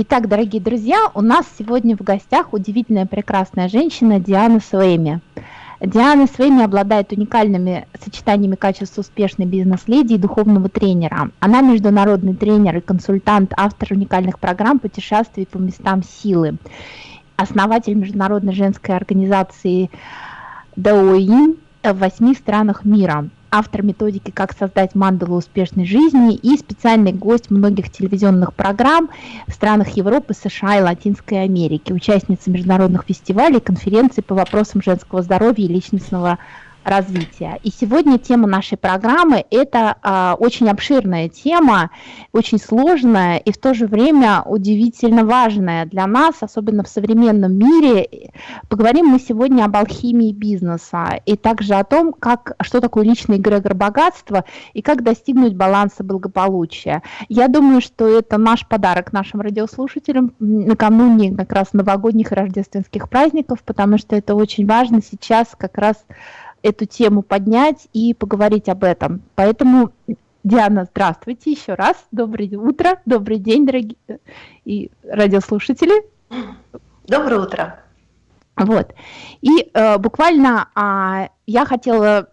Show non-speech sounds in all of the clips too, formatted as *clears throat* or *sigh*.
Итак, дорогие друзья, у нас сегодня в гостях удивительная прекрасная женщина Диана Суэми. Диана Свейми обладает уникальными сочетаниями качеств успешной бизнес-леди и духовного тренера. Она международный тренер и консультант, автор уникальных программ путешествий по местам силы, основатель международной женской организации Даоин в восьми странах мира автор методики «Как создать мандалу успешной жизни» и специальный гость многих телевизионных программ в странах Европы, США и Латинской Америки, участница международных фестивалей, конференций по вопросам женского здоровья и личностного. И сегодня тема нашей программы – это а, очень обширная тема, очень сложная и в то же время удивительно важная для нас, особенно в современном мире. Поговорим мы сегодня об алхимии бизнеса и также о том, как, что такое личный эгрегор богатства и как достигнуть баланса благополучия. Я думаю, что это наш подарок нашим радиослушателям накануне как раз новогодних и рождественских праздников, потому что это очень важно сейчас как раз эту тему поднять и поговорить об этом. Поэтому, Диана, здравствуйте еще раз. Доброе утро, добрый день, дорогие и радиослушатели. Доброе утро. Вот. И э, буквально э, я хотела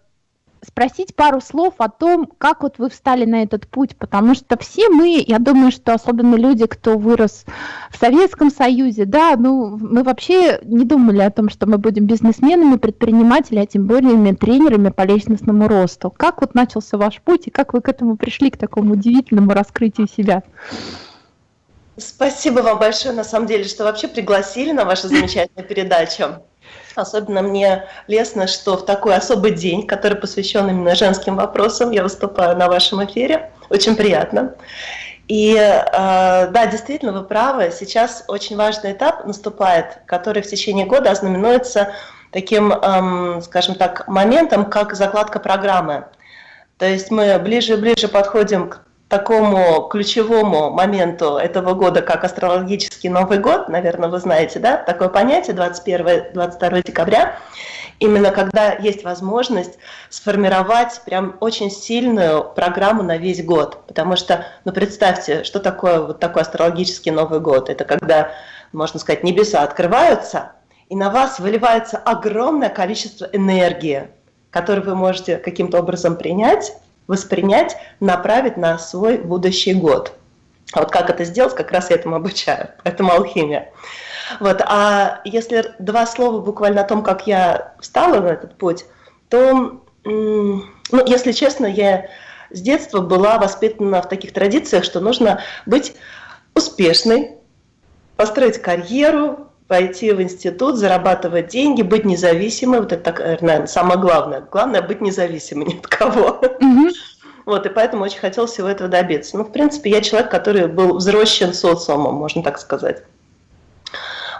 спросить пару слов о том, как вот вы встали на этот путь, потому что все мы, я думаю, что особенно люди, кто вырос в Советском Союзе, да, ну, мы вообще не думали о том, что мы будем бизнесменами, предпринимателями, а тем более тренерами по личностному росту. Как вот начался ваш путь и как вы к этому пришли, к такому удивительному раскрытию себя? Спасибо вам большое, на самом деле, что вообще пригласили на вашу замечательную передачу. Особенно мне лестно, что в такой особый день, который посвящен именно женским вопросам, я выступаю на вашем эфире. Очень приятно. И э, да, действительно, вы правы. Сейчас очень важный этап наступает, который в течение года ознаменуется таким, скажем так, моментом, как закладка программы. То есть мы ближе и ближе подходим к такому ключевому моменту этого года, как астрологический Новый год, наверное, вы знаете, да, такое понятие 21-22 декабря, именно когда есть возможность сформировать прям очень сильную программу на весь год. Потому что, ну представьте, что такое вот такой астрологический Новый год? Это когда, можно сказать, небеса открываются, и на вас выливается огромное количество энергии, которую вы можете каким-то образом принять, воспринять, направить на свой будущий год. А вот как это сделать, как раз я этому обучаю, *laughs* поэтому алхимия. Вот, а если два слова буквально о том, как я встала на этот путь, то, ну, если честно, я с детства была воспитана в таких традициях, что нужно быть успешной, построить карьеру, пойти в институт, зарабатывать деньги, быть независимой. Вот это, наверное, самое главное. Главное быть независимой ни от кого. Вот, и поэтому очень хотел всего этого добиться. Ну, в принципе, я человек, который был взросшен социумом, можно так сказать.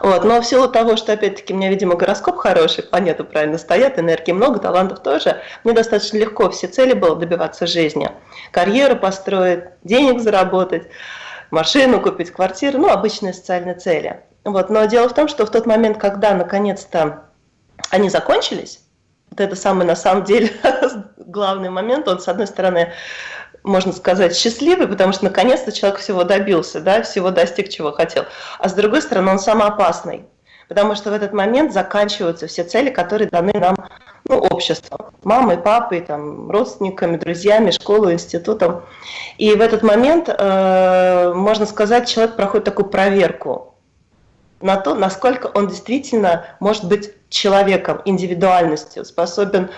Вот. Но в силу того, что, опять-таки, у меня, видимо, гороскоп хороший, планеты правильно стоят, энергии много, талантов тоже, мне достаточно легко все цели было добиваться жизни. Карьеру построить, денег заработать, машину купить, квартиру, ну, обычные социальные цели. Вот. Но дело в том, что в тот момент, когда наконец-то они закончились, вот это самый на самом деле *laughs* главный момент, он с одной стороны, можно сказать, счастливый, потому что наконец-то человек всего добился, да, всего достиг, чего хотел. А с другой стороны, он самый опасный, потому что в этот момент заканчиваются все цели, которые даны нам ну, обществом, мамой, папой, там, родственниками, друзьями, школой, институтом. И в этот момент, э, можно сказать, человек проходит такую проверку на то, насколько он действительно может быть человеком, индивидуальностью, способен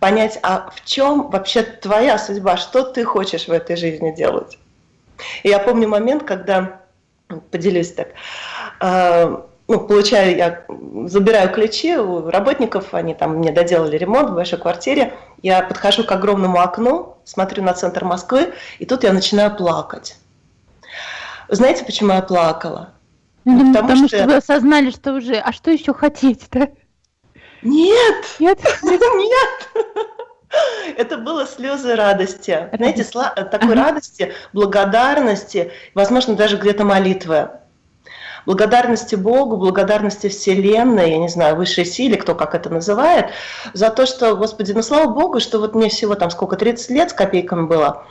понять, а в чем вообще твоя судьба, что ты хочешь в этой жизни делать. И я помню момент, когда, поделюсь так, э, ну, получаю, я забираю ключи у работников, они там мне доделали ремонт в большой квартире, я подхожу к огромному окну, смотрю на центр Москвы, и тут я начинаю плакать. Знаете, почему я плакала? Ну, потому, потому что... что вы осознали, что уже, а что еще хотеть-то? Нет! Нет? *laughs* Нет! Это было слезы радости. Знаете, такой ага. радости, благодарности, возможно, даже где-то молитвы. Благодарности Богу, благодарности Вселенной, я не знаю, высшей силе, кто как это называет, за то, что, Господи, ну слава Богу, что вот мне всего там сколько, 30 лет с копейками было,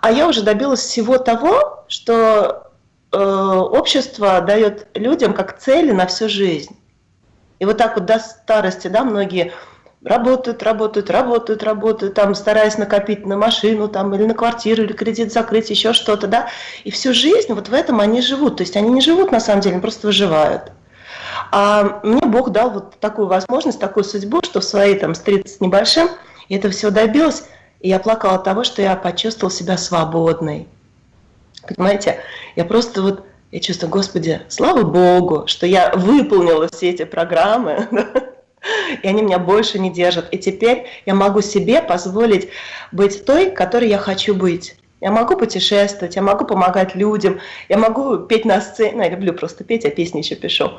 а я уже добилась всего того, что э, общество дает людям как цели на всю жизнь. И вот так вот до старости, да, многие работают, работают, работают, работают, там, стараясь накопить на машину, там, или на квартиру, или кредит закрыть, еще что-то, да, и всю жизнь вот в этом они живут, то есть они не живут на самом деле, они просто выживают. А мне Бог дал вот такую возможность, такую судьбу, что в свои там с 30 небольшим я этого всего добилась, и я плакала от того, что я почувствовала себя свободной. Понимаете, я просто вот, я чувствую, Господи, слава Богу, что я выполнила все эти программы, *laughs* и они меня больше не держат. И теперь я могу себе позволить быть той, которой я хочу быть. Я могу путешествовать, я могу помогать людям, я могу петь на сцене, ну, я люблю просто петь, а песни еще пишу.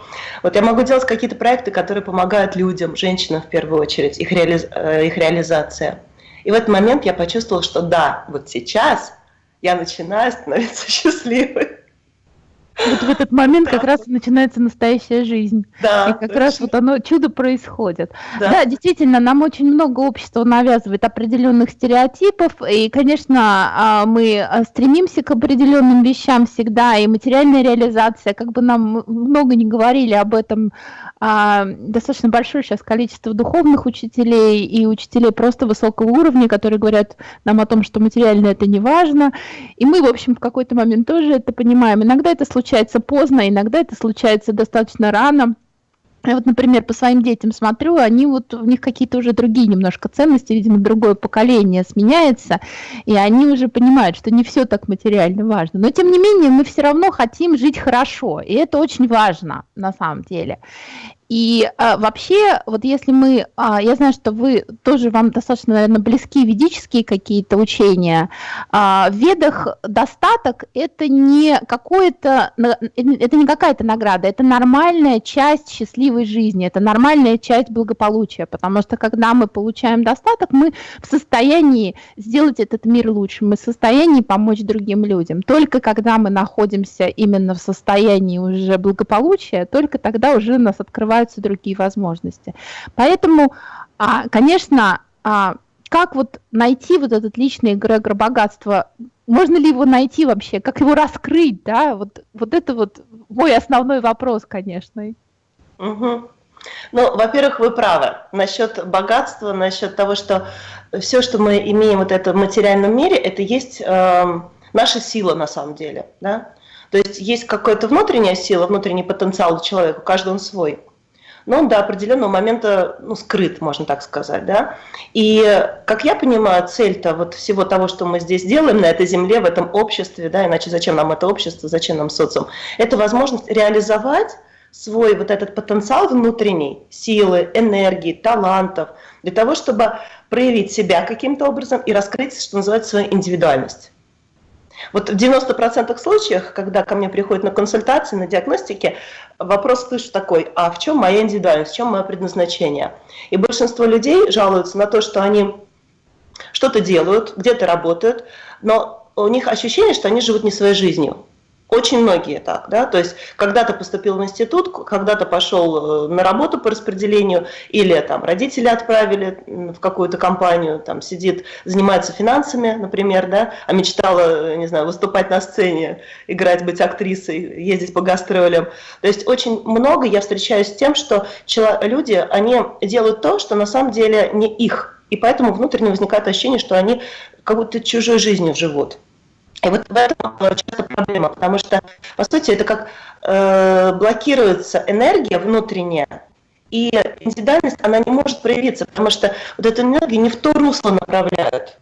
Вот я могу делать какие-то проекты, которые помогают людям, женщинам в первую очередь, их, реали... Э, их реализация. И в этот момент я почувствовала, что да, вот сейчас я начинаю становиться *laughs* счастливой. Вот в этот момент как раз начинается настоящая жизнь. Да, и как точно. раз вот оно, чудо происходит. Да. да, действительно, нам очень много общества навязывает определенных стереотипов, и, конечно, а, мы а, стремимся к определенным вещам всегда, и материальная реализация, как бы нам много не говорили об этом, а, достаточно большое сейчас количество духовных учителей и учителей просто высокого уровня, которые говорят нам о том, что материально это не важно, и мы, в общем, в какой-то момент тоже это понимаем. Иногда это случается поздно, иногда это случается достаточно рано. Я вот, например, по своим детям смотрю, они вот, у них какие-то уже другие немножко ценности, видимо, другое поколение сменяется, и они уже понимают, что не все так материально важно. Но, тем не менее, мы все равно хотим жить хорошо, и это очень важно на самом деле. И а, вообще, вот если мы, а, я знаю, что вы тоже, вам достаточно, наверное, близки ведические какие-то учения, а, в ведах достаток – это не какое-то, это не какая-то награда, это нормальная часть счастливой жизни, это нормальная часть благополучия, потому что когда мы получаем достаток, мы в состоянии сделать этот мир лучше, мы в состоянии помочь другим людям. Только когда мы находимся именно в состоянии уже благополучия, только тогда уже нас открывают открываются другие возможности. Поэтому, а, конечно, а, как вот найти вот этот личный эгрегор богатства? Можно ли его найти вообще? Как его раскрыть? Да? Вот, вот это вот мой основной вопрос, конечно. Угу. Ну, во-первых, вы правы насчет богатства, насчет того, что все, что мы имеем вот это в материальном мире, это есть э, наша сила на самом деле. Да? То есть есть какая-то внутренняя сила, внутренний потенциал у человека, у каждого он свой но он до определенного момента ну, скрыт, можно так сказать. Да? И, как я понимаю, цель-то вот всего того, что мы здесь делаем на этой земле, в этом обществе, да, иначе зачем нам это общество, зачем нам социум, это возможность реализовать свой вот этот потенциал внутренний, силы, энергии, талантов, для того, чтобы проявить себя каким-то образом и раскрыть, что называется, свою индивидуальность. Вот в 90% случаев, когда ко мне приходят на консультации, на диагностике, вопрос слышу такой, а в чем моя индивидуальность, в чем мое предназначение? И большинство людей жалуются на то, что они что-то делают, где-то работают, но у них ощущение, что они живут не своей жизнью. Очень многие так, да, то есть когда-то поступил в институт, когда-то пошел э, на работу по распределению, или там родители отправили в какую-то компанию, там сидит, занимается финансами, например, да, а мечтала, не знаю, выступать на сцене, играть, быть актрисой, ездить по гастролям. То есть очень много я встречаюсь с тем, что люди, они делают то, что на самом деле не их, и поэтому внутренне возникает ощущение, что они как будто чужой жизнью живут. И вот в этом часто проблема, потому что, по сути, это как э, блокируется энергия внутренняя, и индивидуальность, она не может проявиться, потому что вот эту энергию не в то русло направляют.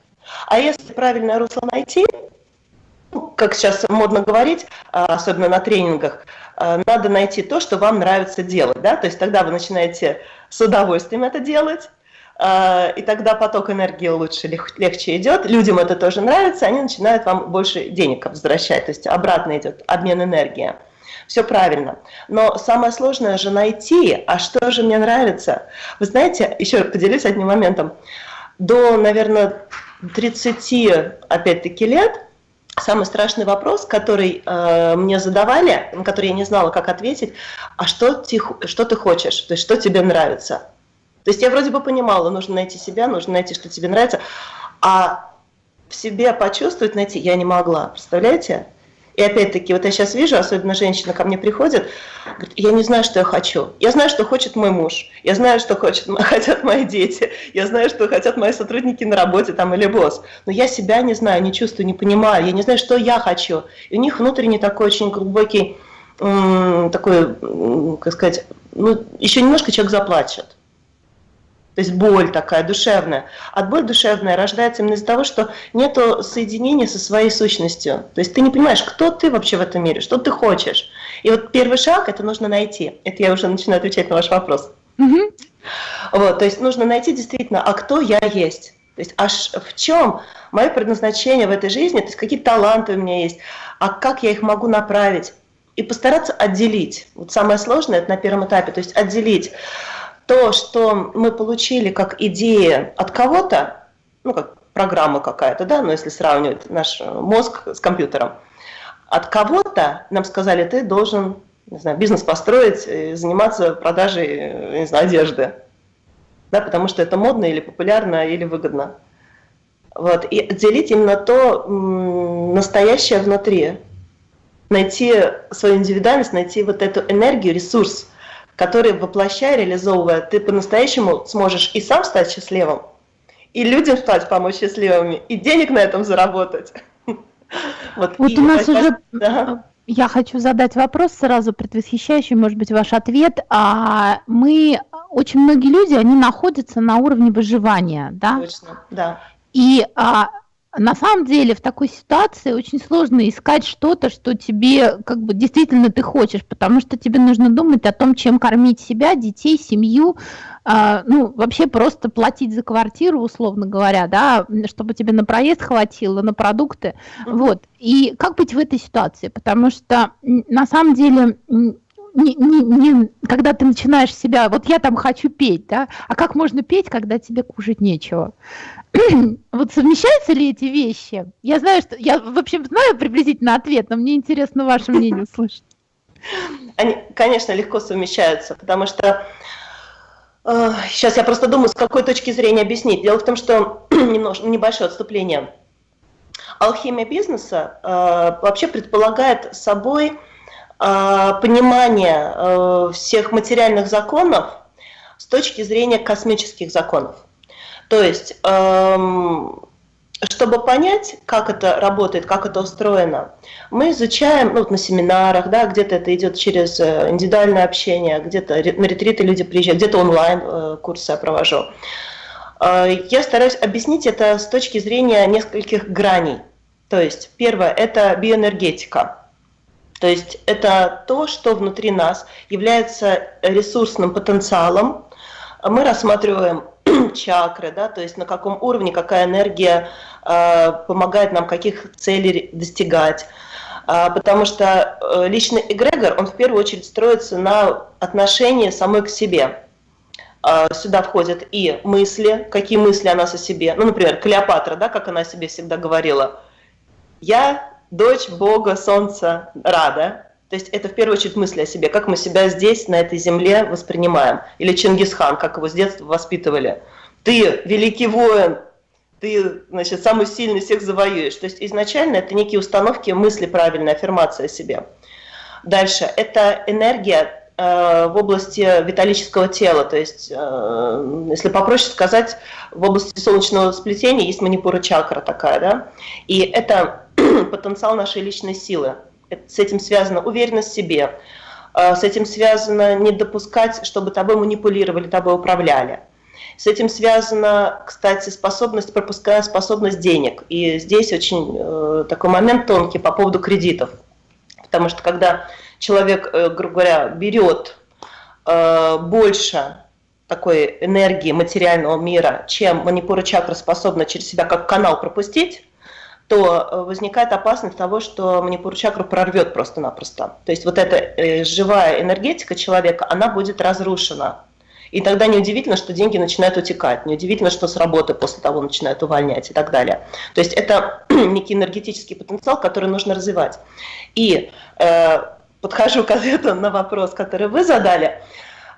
А если правильное русло найти, ну, как сейчас модно говорить, а, особенно на тренингах, э, надо найти то, что вам нравится делать. Да? То есть тогда вы начинаете с удовольствием это делать, а, и тогда поток энергии лучше, легче идет, людям это тоже нравится, они начинают вам больше денег возвращать, то есть обратно идет обмен энергии. Все правильно. Но самое сложное же найти, а что же мне нравится. Вы знаете, еще поделюсь одним моментом. До, наверное, 30, опять-таки, лет самый страшный вопрос, который э, мне задавали, на который я не знала, как ответить, а что ты, что ты хочешь, то есть что тебе нравится. То есть я вроде бы понимала, нужно найти себя, нужно найти, что тебе нравится, а в себе почувствовать, найти я не могла, представляете? И опять-таки, вот я сейчас вижу, особенно женщина ко мне приходит, говорит, я не знаю, что я хочу. Я знаю, что хочет мой муж, я знаю, что хочет, *laughs* хотят мои дети, я знаю, что хотят мои сотрудники на работе там или босс. Но я себя не знаю, не чувствую, не понимаю, я не знаю, что я хочу. И у них внутренний такой очень глубокий, такой, как сказать, ну, еще немножко человек заплачет. То есть боль такая душевная. А боль душевная рождается именно из-за того, что нет соединения со своей сущностью. То есть ты не понимаешь, кто ты вообще в этом мире, что ты хочешь. И вот первый шаг это нужно найти. Это я уже начинаю отвечать на ваш вопрос. Угу. Вот, то есть нужно найти действительно, а кто я есть. То есть аж в чем мое предназначение в этой жизни, то есть какие таланты у меня есть, а как я их могу направить. И постараться отделить. Вот самое сложное это на первом этапе, то есть отделить то, что мы получили как идея от кого-то, ну, как программа какая-то, да, но если сравнивать наш мозг с компьютером, от кого-то нам сказали, ты должен, не знаю, бизнес построить, заниматься продажей, не знаю, одежды, да, потому что это модно или популярно, или выгодно. Вот, и отделить именно то настоящее внутри, найти свою индивидуальность, найти вот эту энергию, ресурс, который, воплощая, реализовывая, ты по-настоящему сможешь и сам стать счастливым, и людям стать, помочь счастливыми, и денег на этом заработать. *laughs* Вот, вот у нас уже... Да. Я хочу задать вопрос сразу предвосхищающий, может быть, ваш ответ. А мы, очень многие люди, они находятся на уровне выживания, да? Точно, да. И а, на самом деле в такой ситуации очень сложно искать что-то, что тебе как бы действительно ты хочешь, потому что тебе нужно думать о том, чем кормить себя, детей, семью, э, ну вообще просто платить за квартиру, условно говоря, да, чтобы тебе на проезд хватило, на продукты, mm-hmm. вот. И как быть в этой ситуации, потому что на самом деле не, не, не, когда ты начинаешь себя, вот я там хочу петь, да, а как можно петь, когда тебе кушать нечего? *clears throat* вот совмещаются ли эти вещи? Я знаю, что я в общем знаю приблизительно ответ, но мне интересно ваше мнение услышать. Они, конечно, легко совмещаются, потому что э, сейчас я просто думаю, с какой точки зрения объяснить. Дело в том, что *clears throat* немножко небольшое отступление. Алхимия бизнеса э, вообще предполагает собой э, понимание э, всех материальных законов с точки зрения космических законов. То есть, эм, чтобы понять, как это работает, как это устроено, мы изучаем ну, вот на семинарах, да, где-то это идет через э, индивидуальное общение, где-то на ретриты люди приезжают, где-то онлайн э, я провожу. Э, я стараюсь объяснить это с точки зрения нескольких граней. То есть, первое – это биоэнергетика. То есть это то, что внутри нас является ресурсным потенциалом. Мы рассматриваем чакры, да, то есть на каком уровне какая энергия э, помогает нам каких целей достигать. А, потому что э, личный эгрегор, он в первую очередь строится на отношении самой к себе. А, сюда входят и мысли, какие мысли о нас о себе. Ну, например, Клеопатра, да, как она о себе всегда говорила. «Я дочь Бога, Солнца, Рада». То есть это в первую очередь мысли о себе, как мы себя здесь, на этой земле воспринимаем. Или Чингисхан, как его с детства воспитывали. Ты великий воин, ты, значит, самый сильный всех завоюешь. То есть изначально это некие установки, мысли правильные, аффирмация о себе. Дальше, это энергия э, в области виталического тела, то есть, э, если попроще сказать, в области солнечного сплетения есть манипура чакра такая, да, и это *clears throat* потенциал нашей личной силы с этим связана уверенность в себе, э, с этим связано не допускать, чтобы тобой манипулировали, тобой управляли. С этим связана, кстати, способность, пропуская способность денег. И здесь очень э, такой момент тонкий по поводу кредитов. Потому что когда человек, э, грубо говоря, берет э, больше такой энергии материального мира, чем манипура чакра способна через себя как канал пропустить, то э, возникает опасность того, что манипур чакру прорвет просто-напросто. То есть вот эта э, живая энергетика человека, она будет разрушена. И тогда неудивительно, что деньги начинают утекать, неудивительно, что с работы после того начинают увольнять и так далее. То есть это *clears throat* некий энергетический потенциал, который нужно развивать. И э, подхожу к *laughs* ответу на вопрос, который вы задали.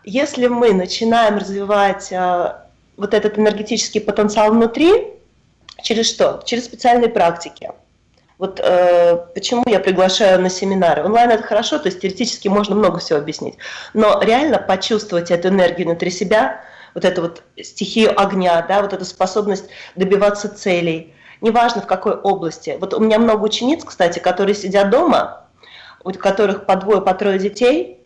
Если мы начинаем развивать э, вот этот энергетический потенциал внутри, Через что? Через специальные практики. Вот э, почему я приглашаю на семинары. Онлайн это хорошо, то есть теоретически можно много всего объяснить. Но реально почувствовать эту энергию внутри себя, вот эту вот стихию огня, да, вот эту способность добиваться целей, неважно в какой области. Вот у меня много учениц, кстати, которые сидят дома, у которых по двое, по трое детей,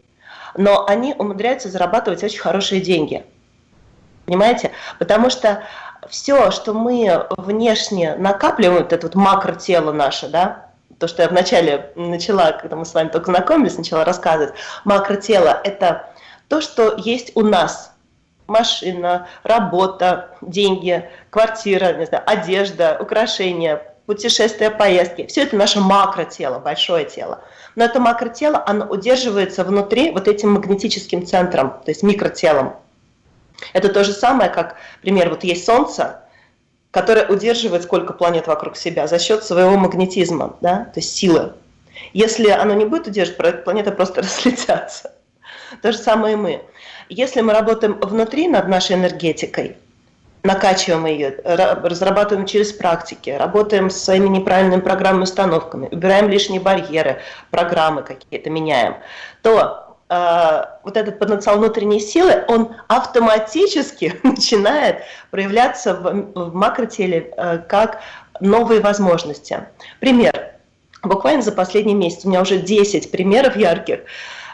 но они умудряются зарабатывать очень хорошие деньги. Понимаете? Потому что все, что мы внешне накапливаем, вот это вот макротело наше, да, то, что я вначале начала, когда мы с вами только знакомились, начала рассказывать, макротело – это то, что есть у нас. Машина, работа, деньги, квартира, не знаю, одежда, украшения, путешествия, поездки. Все это наше макротело, большое тело. Но это макротело, оно удерживается внутри вот этим магнетическим центром, то есть микротелом. Это то же самое, как, например, вот есть Солнце, которое удерживает сколько планет вокруг себя за счет своего магнетизма, да, то есть силы. Если оно не будет удерживать, планеты просто *laughs* разлетятся. То же самое и мы. Если мы работаем внутри над нашей энергетикой, накачиваем ее, разрабатываем через практики, работаем с своими неправильными программными установками, убираем лишние барьеры, программы какие-то меняем, то вот этот потенциал внутренней силы, он автоматически *laughs* начинает проявляться в, в макротеле э, как новые возможности. Пример. Буквально за последний месяц у меня уже 10 примеров ярких,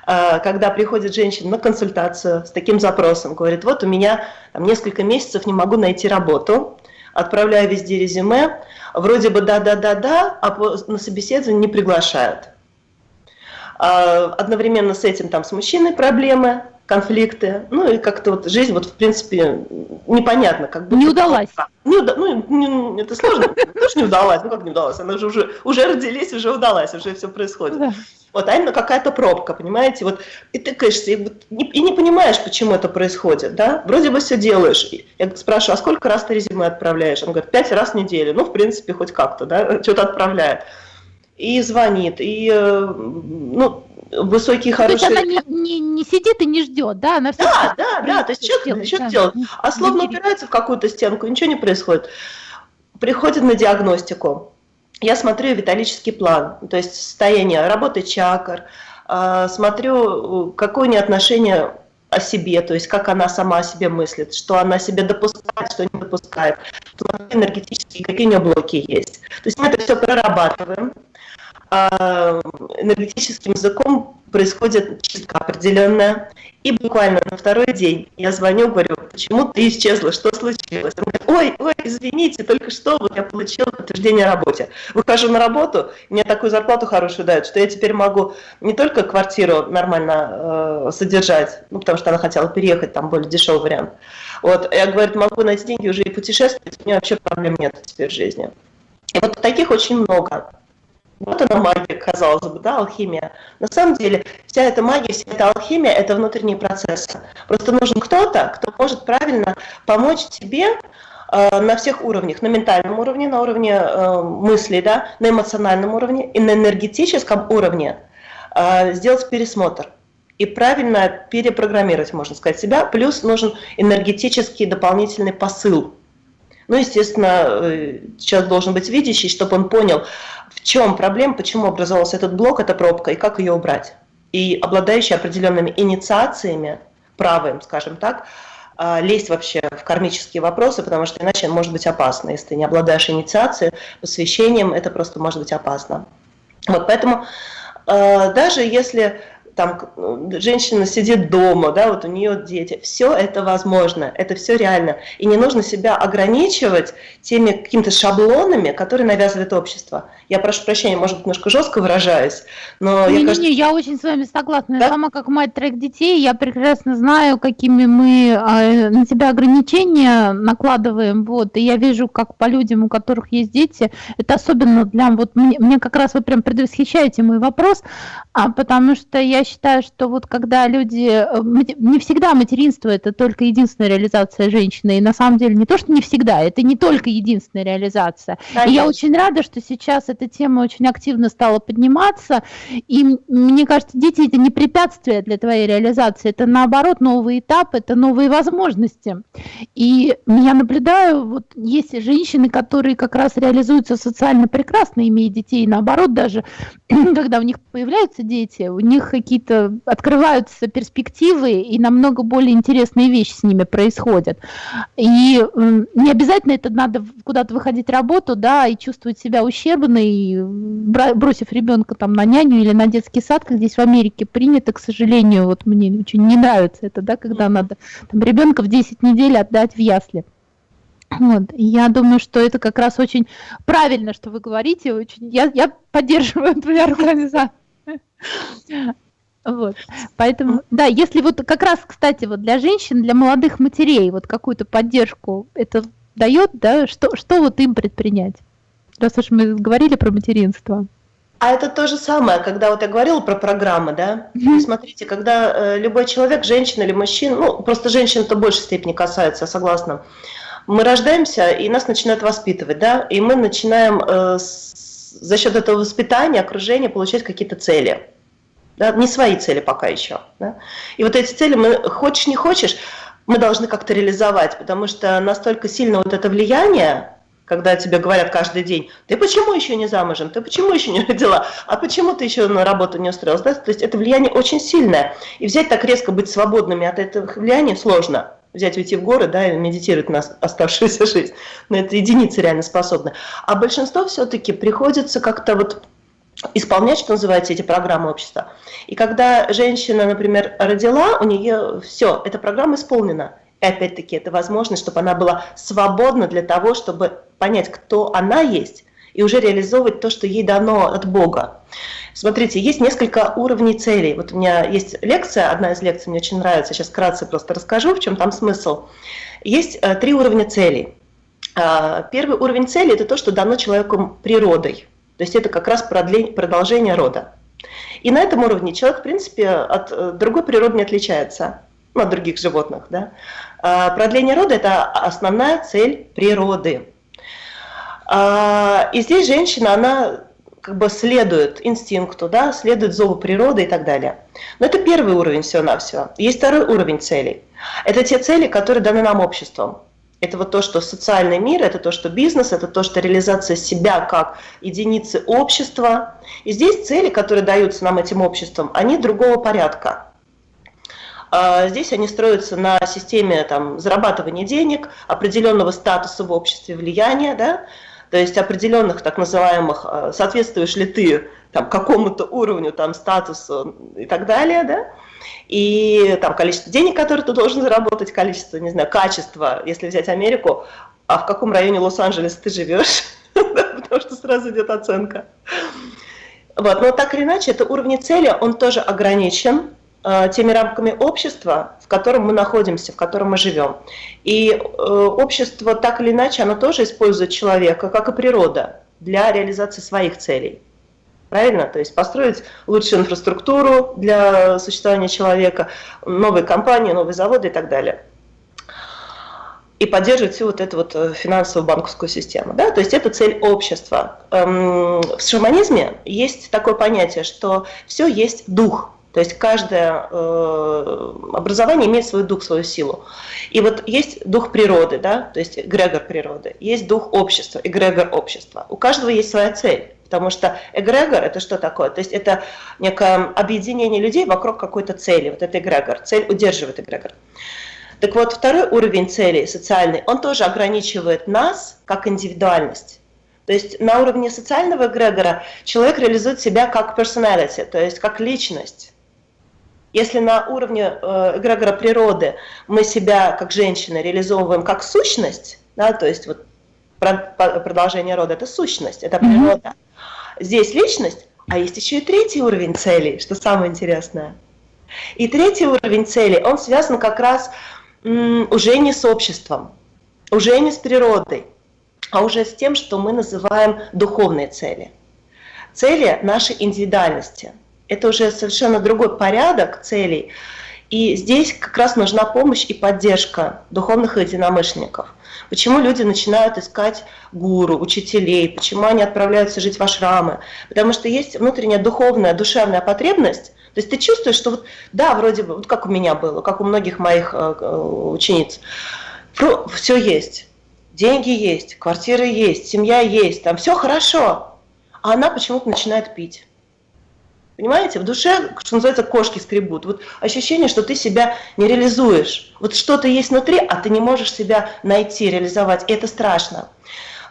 э, когда приходит женщина на консультацию с таким запросом, говорит, вот у меня там, несколько месяцев не могу найти работу, отправляю везде резюме, вроде бы да-да-да-да, а на собеседование не приглашают. А, одновременно с этим там с мужчиной проблемы, конфликты, ну и как-то вот жизнь вот в принципе непонятно, как бы. Не удалась. Не уда... Ну, не, это сложно, *laughs* тоже не удалась, ну как не удалась, она же уже, уже родились, уже удалась, уже все происходит. Да. Вот, а именно какая-то пробка, понимаете, вот, и ты, конечно, и, и не понимаешь, почему это происходит, да, вроде бы все делаешь, я спрашиваю, а сколько раз ты резюме отправляешь? Он говорит, пять раз в неделю, ну, в принципе, хоть как-то, да, *laughs* что-то отправляет и звонит, и э, ну, высокие, хорошие... То есть она не, не, не сидит и не ждет, да? Она все да, да, да, то есть что, делает, что да. делать? А словно упирается в какую-то стенку, ничего не происходит. Приходит на диагностику, я смотрю виталический план, то есть состояние работы чакр, а, смотрю, какое у нее отношение о себе, то есть как она сама о себе мыслит, что она себе допускает, что не допускает, энергетические, какие у нее блоки есть. То есть мы это все прорабатываем, а, энергетическим языком происходит чистка определенная. И буквально на второй день я звоню, говорю, почему ты исчезла, что случилось? Он говорит, ой, ой, извините, только что вот я получила подтверждение о работе. Выхожу на работу, мне такую зарплату хорошую дают, что я теперь могу не только квартиру нормально э, содержать, ну, потому что она хотела переехать, там более дешевый вариант. Вот, я, говорю, могу найти деньги уже и путешествовать, у меня вообще проблем нет теперь в жизни. И вот таких очень много. Вот она магия, казалось бы, да, алхимия. На самом деле вся эта магия, вся эта алхимия – это внутренние процессы. Просто нужен кто-то, кто может правильно помочь тебе э, на всех уровнях, на ментальном уровне, на уровне э, мыслей, да, на эмоциональном уровне и на энергетическом уровне э, сделать пересмотр и правильно перепрограммировать, можно сказать, себя. Плюс нужен энергетический дополнительный посыл. Ну, естественно, э, человек должен быть видящий, чтобы он понял, в чем проблема, почему образовался этот блок, эта пробка, и как ее убрать. И обладающий определенными инициациями, правым, скажем так, а, лезть вообще в кармические вопросы, потому что иначе может быть опасно. Если ты не обладаешь инициацией, посвящением, это просто может быть опасно. Вот поэтому а, даже если там женщина сидит дома, да, вот у нее дети, все это возможно, это все реально. И не нужно себя ограничивать теми какими-то шаблонами, которые навязывает общество. Я прошу прощения, может быть, немножко жестко выражаюсь, но не, я, не, кажется... не, я очень с вами согласна. Да? Сама как мать троих детей, я прекрасно знаю, какими мы э, на себя ограничения накладываем, вот, и я вижу, как по людям, у которых есть дети, это особенно для, вот, мне, мне как раз вы прям предвосхищаете мой вопрос, а, потому что я я считаю, что вот когда люди... Э, не всегда материнство – это только единственная реализация женщины. И на самом деле не то, что не всегда, это не только единственная реализация. Конечно. И я очень рада, что сейчас эта тема очень активно стала подниматься. И мне кажется, дети – это не препятствие для твоей реализации, это наоборот новый этап, это новые возможности. И я наблюдаю, вот есть женщины, которые как раз реализуются социально прекрасно, имея детей, наоборот даже, *clears throat* когда у них появляются дети, у них какие-то открываются перспективы, и намного более интересные вещи с ними происходят. И не обязательно это надо куда-то выходить работу, да, и чувствовать себя ущербной, бросив ребенка там на няню или на детский сад, как здесь в Америке принято, к сожалению, вот мне очень не нравится это, да, когда надо там, ребенка в 10 недель отдать в ясли. Вот. Я думаю, что это как раз очень правильно, что вы говорите. Очень... Я, я поддерживаю *laughs* твою организацию. Вот. Поэтому, да, если вот как раз, кстати, вот для женщин, для молодых матерей, вот какую-то поддержку это дает, да, что, что вот им предпринять? Раз уж мы говорили про материнство. А это то же самое, когда вот я говорила про программы, да? Mm-hmm. Смотрите, когда э, любой человек, женщина или мужчина, ну, просто женщин это в большей степени касается, я согласна, мы рождаемся, и нас начинают воспитывать, да, и мы начинаем э, с, за счет этого воспитания, окружения получать какие-то цели. Да, не свои цели пока еще. Да? И вот эти цели, мы, хочешь не хочешь, мы должны как-то реализовать, потому что настолько сильно вот это влияние, когда тебе говорят каждый день, ты почему еще не замужем, ты почему еще не родила, а почему ты еще на работу не устроилась, да? то есть это влияние очень сильное, и взять так резко быть свободными от этого влияния сложно взять, уйти в горы, да, и медитировать на оставшуюся *laughs* жизнь. Но это единицы реально способны. А большинство все-таки приходится как-то вот исполнять, что называется, эти программы общества. И когда женщина, например, родила, у нее все, эта программа исполнена. И опять-таки это возможность, чтобы она была свободна для того, чтобы понять, кто она есть, и уже реализовывать то, что ей дано от Бога. Смотрите, есть несколько уровней целей. Вот у меня есть лекция, одна из лекций мне очень нравится, сейчас вкратце просто расскажу, в чем там смысл. Есть э, три уровня целей. А, первый уровень цели – это то, что дано человеку природой. То есть это как раз продолжение рода. И на этом уровне человек, в принципе, от э, другой природы не отличается, ну, от других животных. Да? А, продление рода – это основная цель природы. А, и здесь женщина, она как бы следует инстинкту, да, следует зову природы и так далее. Но это первый уровень всего-навсего. Есть второй уровень целей. Это те цели, которые даны нам обществом. Это вот то, что социальный мир, это то, что бизнес, это то, что реализация себя как единицы общества. И здесь цели, которые даются нам этим обществом, они другого порядка. А здесь они строятся на системе там, зарабатывания денег, определенного статуса в обществе, влияния, да, то есть определенных так называемых, э, соответствуешь ли ты там, какому-то уровню, там, статусу и так далее, да, и там количество денег, которые ты должен заработать, количество, не знаю, качество, если взять Америку, а в каком районе Лос-Анджелеса ты живешь, *laughs* потому что сразу идет оценка. Вот, но так или иначе, это уровень цели, он тоже ограничен, Э, теми рамками общества, в котором мы находимся, в котором мы живем. И э, общество так или иначе, оно тоже использует человека, как и природа, для реализации своих целей. Правильно? То есть построить лучшую инфраструктуру для существования человека, новые компании, новые заводы и так далее. И поддерживать всю вот эту вот э, финансовую банковскую систему. Да? То есть это цель общества. Эм, в шаманизме есть такое понятие, что все есть дух. То есть каждое э, образование имеет свой дух, свою силу. И вот есть дух природы, да, то есть эгрегор природы, есть дух общества, эгрегор общества. У каждого есть своя цель. Потому что эгрегор – это что такое? То есть это некое объединение людей вокруг какой-то цели. Вот это эгрегор. Цель удерживает эгрегор. Так вот, второй уровень цели социальный, он тоже ограничивает нас как индивидуальность. То есть на уровне социального эгрегора человек реализует себя как personality, то есть как личность. Если на уровне э, эгрегора природы мы себя как женщины реализовываем как сущность, да, то есть вот продолжение рода – это сущность, это природа. Здесь личность, а есть еще и третий уровень целей, что самое интересное. И третий уровень целей, он связан как раз уже не с обществом, уже не с природой, а уже с тем, что мы называем духовные цели. Цели нашей индивидуальности – Это уже совершенно другой порядок целей. И здесь как раз нужна помощь и поддержка духовных единомышленников. Почему люди начинают искать гуру, учителей, почему они отправляются жить в ашрамы? Потому что есть внутренняя духовная, душевная потребность, то есть ты чувствуешь, что вот, да, вроде бы, вот как у меня было, как у многих моих э, э учениц, все есть, деньги есть, квартиры есть, семья есть, там все хорошо, а она почему-то начинает пить. Понимаете, в душе, что называется, кошки скребут. Вот ощущение, что ты себя не реализуешь. Вот что-то есть внутри, а ты не можешь себя найти, реализовать. И это страшно.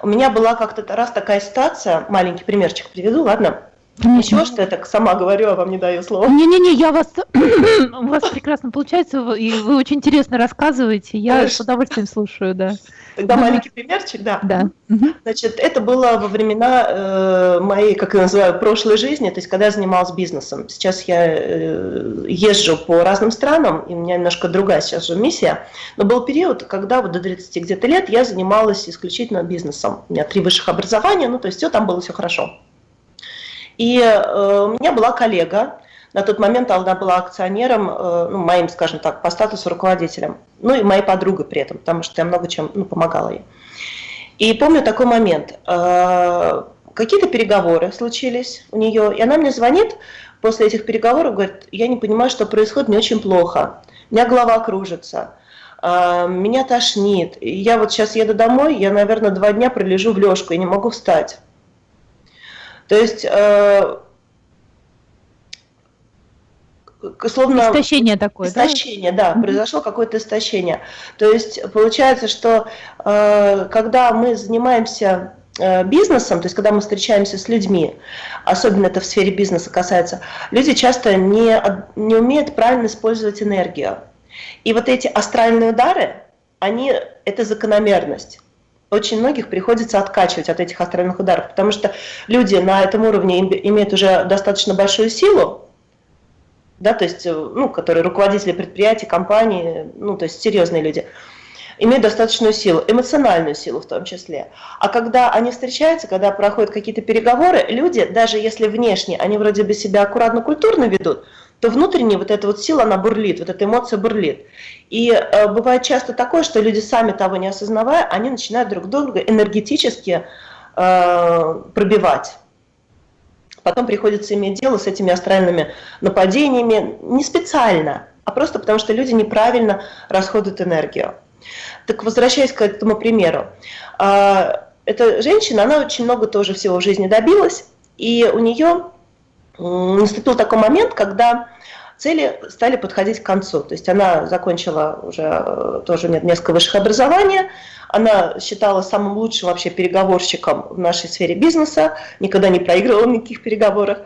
У меня была как-то раз такая ситуация, маленький примерчик приведу, ладно? Ничего, что я так сама говорю, а вам не даю слова. Не-не-не, я вас, *clears throat* у вас прекрасно получается, и вы очень интересно рассказываете, я Хорошо. с удовольствием слушаю, да. Тогда маленький примерчик, да. Да. Значит, это было во времена э, моей, как я называю, прошлой жизни, то есть когда я занималась бизнесом. Сейчас я э, езжу по разным странам, и у меня немножко другая сейчас же миссия. Но был период, когда вот до 30 где-то лет я занималась исключительно бизнесом. У меня три высших образования, ну то есть все там было все хорошо. И э, у меня была коллега, на тот момент она была акционером, э, ну, моим, скажем так, по статусу руководителем, ну и моей подругой при этом, потому что я много чем ну, помогала ей. И помню такой момент. Э, какие-то переговоры случились у нее, и она мне звонит после этих переговоров, говорит, я не понимаю, что происходит, мне очень плохо, у меня голова кружится, меня тошнит, я вот сейчас еду домой, я, наверное, два дня пролежу в лёжку, и не могу встать. То есть э, словно... Истощение такое, истощение, да? да, произошло какое-то истощение. То есть получается, что э, когда мы занимаемся э, бизнесом, то есть когда мы встречаемся с людьми, особенно это в сфере бизнеса касается, люди часто не, не умеют правильно использовать энергию. И вот эти астральные удары, они, это закономерность очень многих приходится откачивать от этих астральных ударов, потому что люди на этом уровне имеют уже достаточно большую силу, да, то есть, э, ну, которые руководители предприятий, компаний, ну, то есть серьезные люди, имеют достаточную силу, эмоциональную силу в том числе. А когда они встречаются, когда проходят какие-то переговоры, люди, даже если внешне они вроде бы себя аккуратно, культурно ведут, то внутренне вот эта вот сила, она бурлит, вот эта эмоция бурлит. И э, бывает часто такое, что люди сами того не осознавая, они начинают друг друга энергетически э, пробивать. Потом приходится иметь дело с этими астральными нападениями не специально, а просто потому, что люди неправильно расходуют энергию. Так возвращаясь к этому примеру, э, эта женщина, она очень много тоже всего в жизни добилась, и у нее наступил такой момент, когда цели стали подходить к концу. То есть она закончила уже э, тоже несколько высших образований, она считала самым лучшим вообще переговорщиком в нашей сфере бизнеса, никогда не проигрывала в никаких переговорах.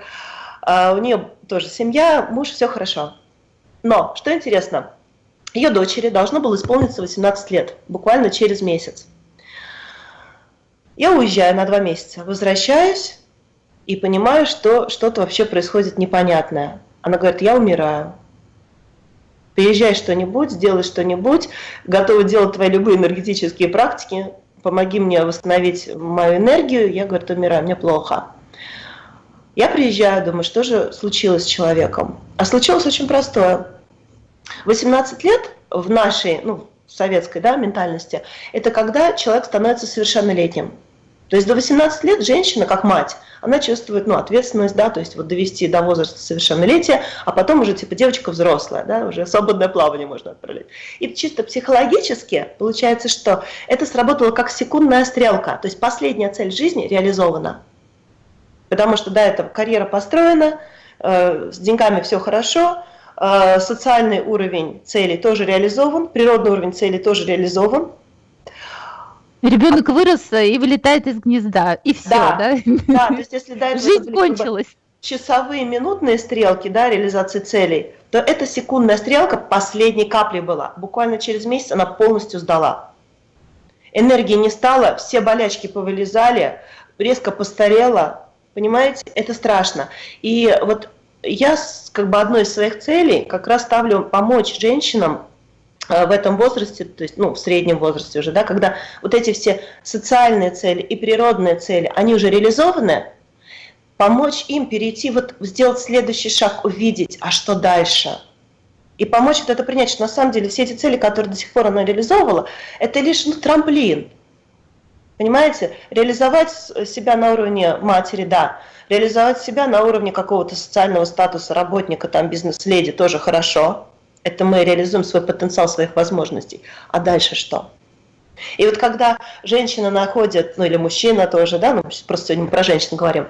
А у нее тоже семья, муж, все хорошо. Но, что интересно, ее дочери должно было исполниться 18 лет, буквально через месяц. Я уезжаю на два месяца, возвращаюсь, и понимаю, что что-то вообще происходит непонятное. Она говорит, я умираю. Приезжай что-нибудь, сделай что-нибудь, готова делать твои любые энергетические практики, помоги мне восстановить мою энергию. Я, говорю, умираю, мне плохо. Я приезжаю, думаю, что же случилось с человеком? А случилось очень простое. 18 лет в нашей, ну, советской да, ментальности, это когда человек становится совершеннолетним. То есть до 18 лет женщина, как мать, она чувствует ну, ответственность, да, то есть вот довести до возраста совершеннолетия, а потом уже типа девочка взрослая, да, уже свободное плавание можно отправлять. И чисто психологически получается, что это сработало как секундная стрелка, то есть последняя цель жизни реализована. Потому что, да, эта карьера построена, э, с деньгами все хорошо, э, социальный уровень целей тоже реализован, природный уровень целей тоже реализован, Ребенок вырос и вылетает из гнезда, и все, да? Да, да то есть если до этого Жизнь кончилась. часовые, минутные стрелки, да, реализации целей, то эта секундная стрелка последней капли была. Буквально через месяц она полностью сдала. Энергии не стало, все болячки повылезали, резко постарела, понимаете, это страшно. И вот я как бы одной из своих целей как раз ставлю помочь женщинам Э, в этом возрасте, то есть ну, в среднем возрасте уже, да, когда вот эти все социальные цели и природные цели, они уже реализованы, помочь им перейти, вот сделать следующий шаг, увидеть, а что дальше. И помочь вот это принять, что на самом деле все эти цели, которые до сих пор она реализовывала, это лишь ну, трамплин. Понимаете? Реализовать себя на уровне матери, да. Реализовать себя на уровне какого-то социального статуса работника, там, бизнес-леди тоже хорошо. Это мы реализуем свой потенциал своих возможностей. А дальше что? И вот когда женщина находит, ну или мужчина тоже, да, ну просто сегодня мы про женщин говорим,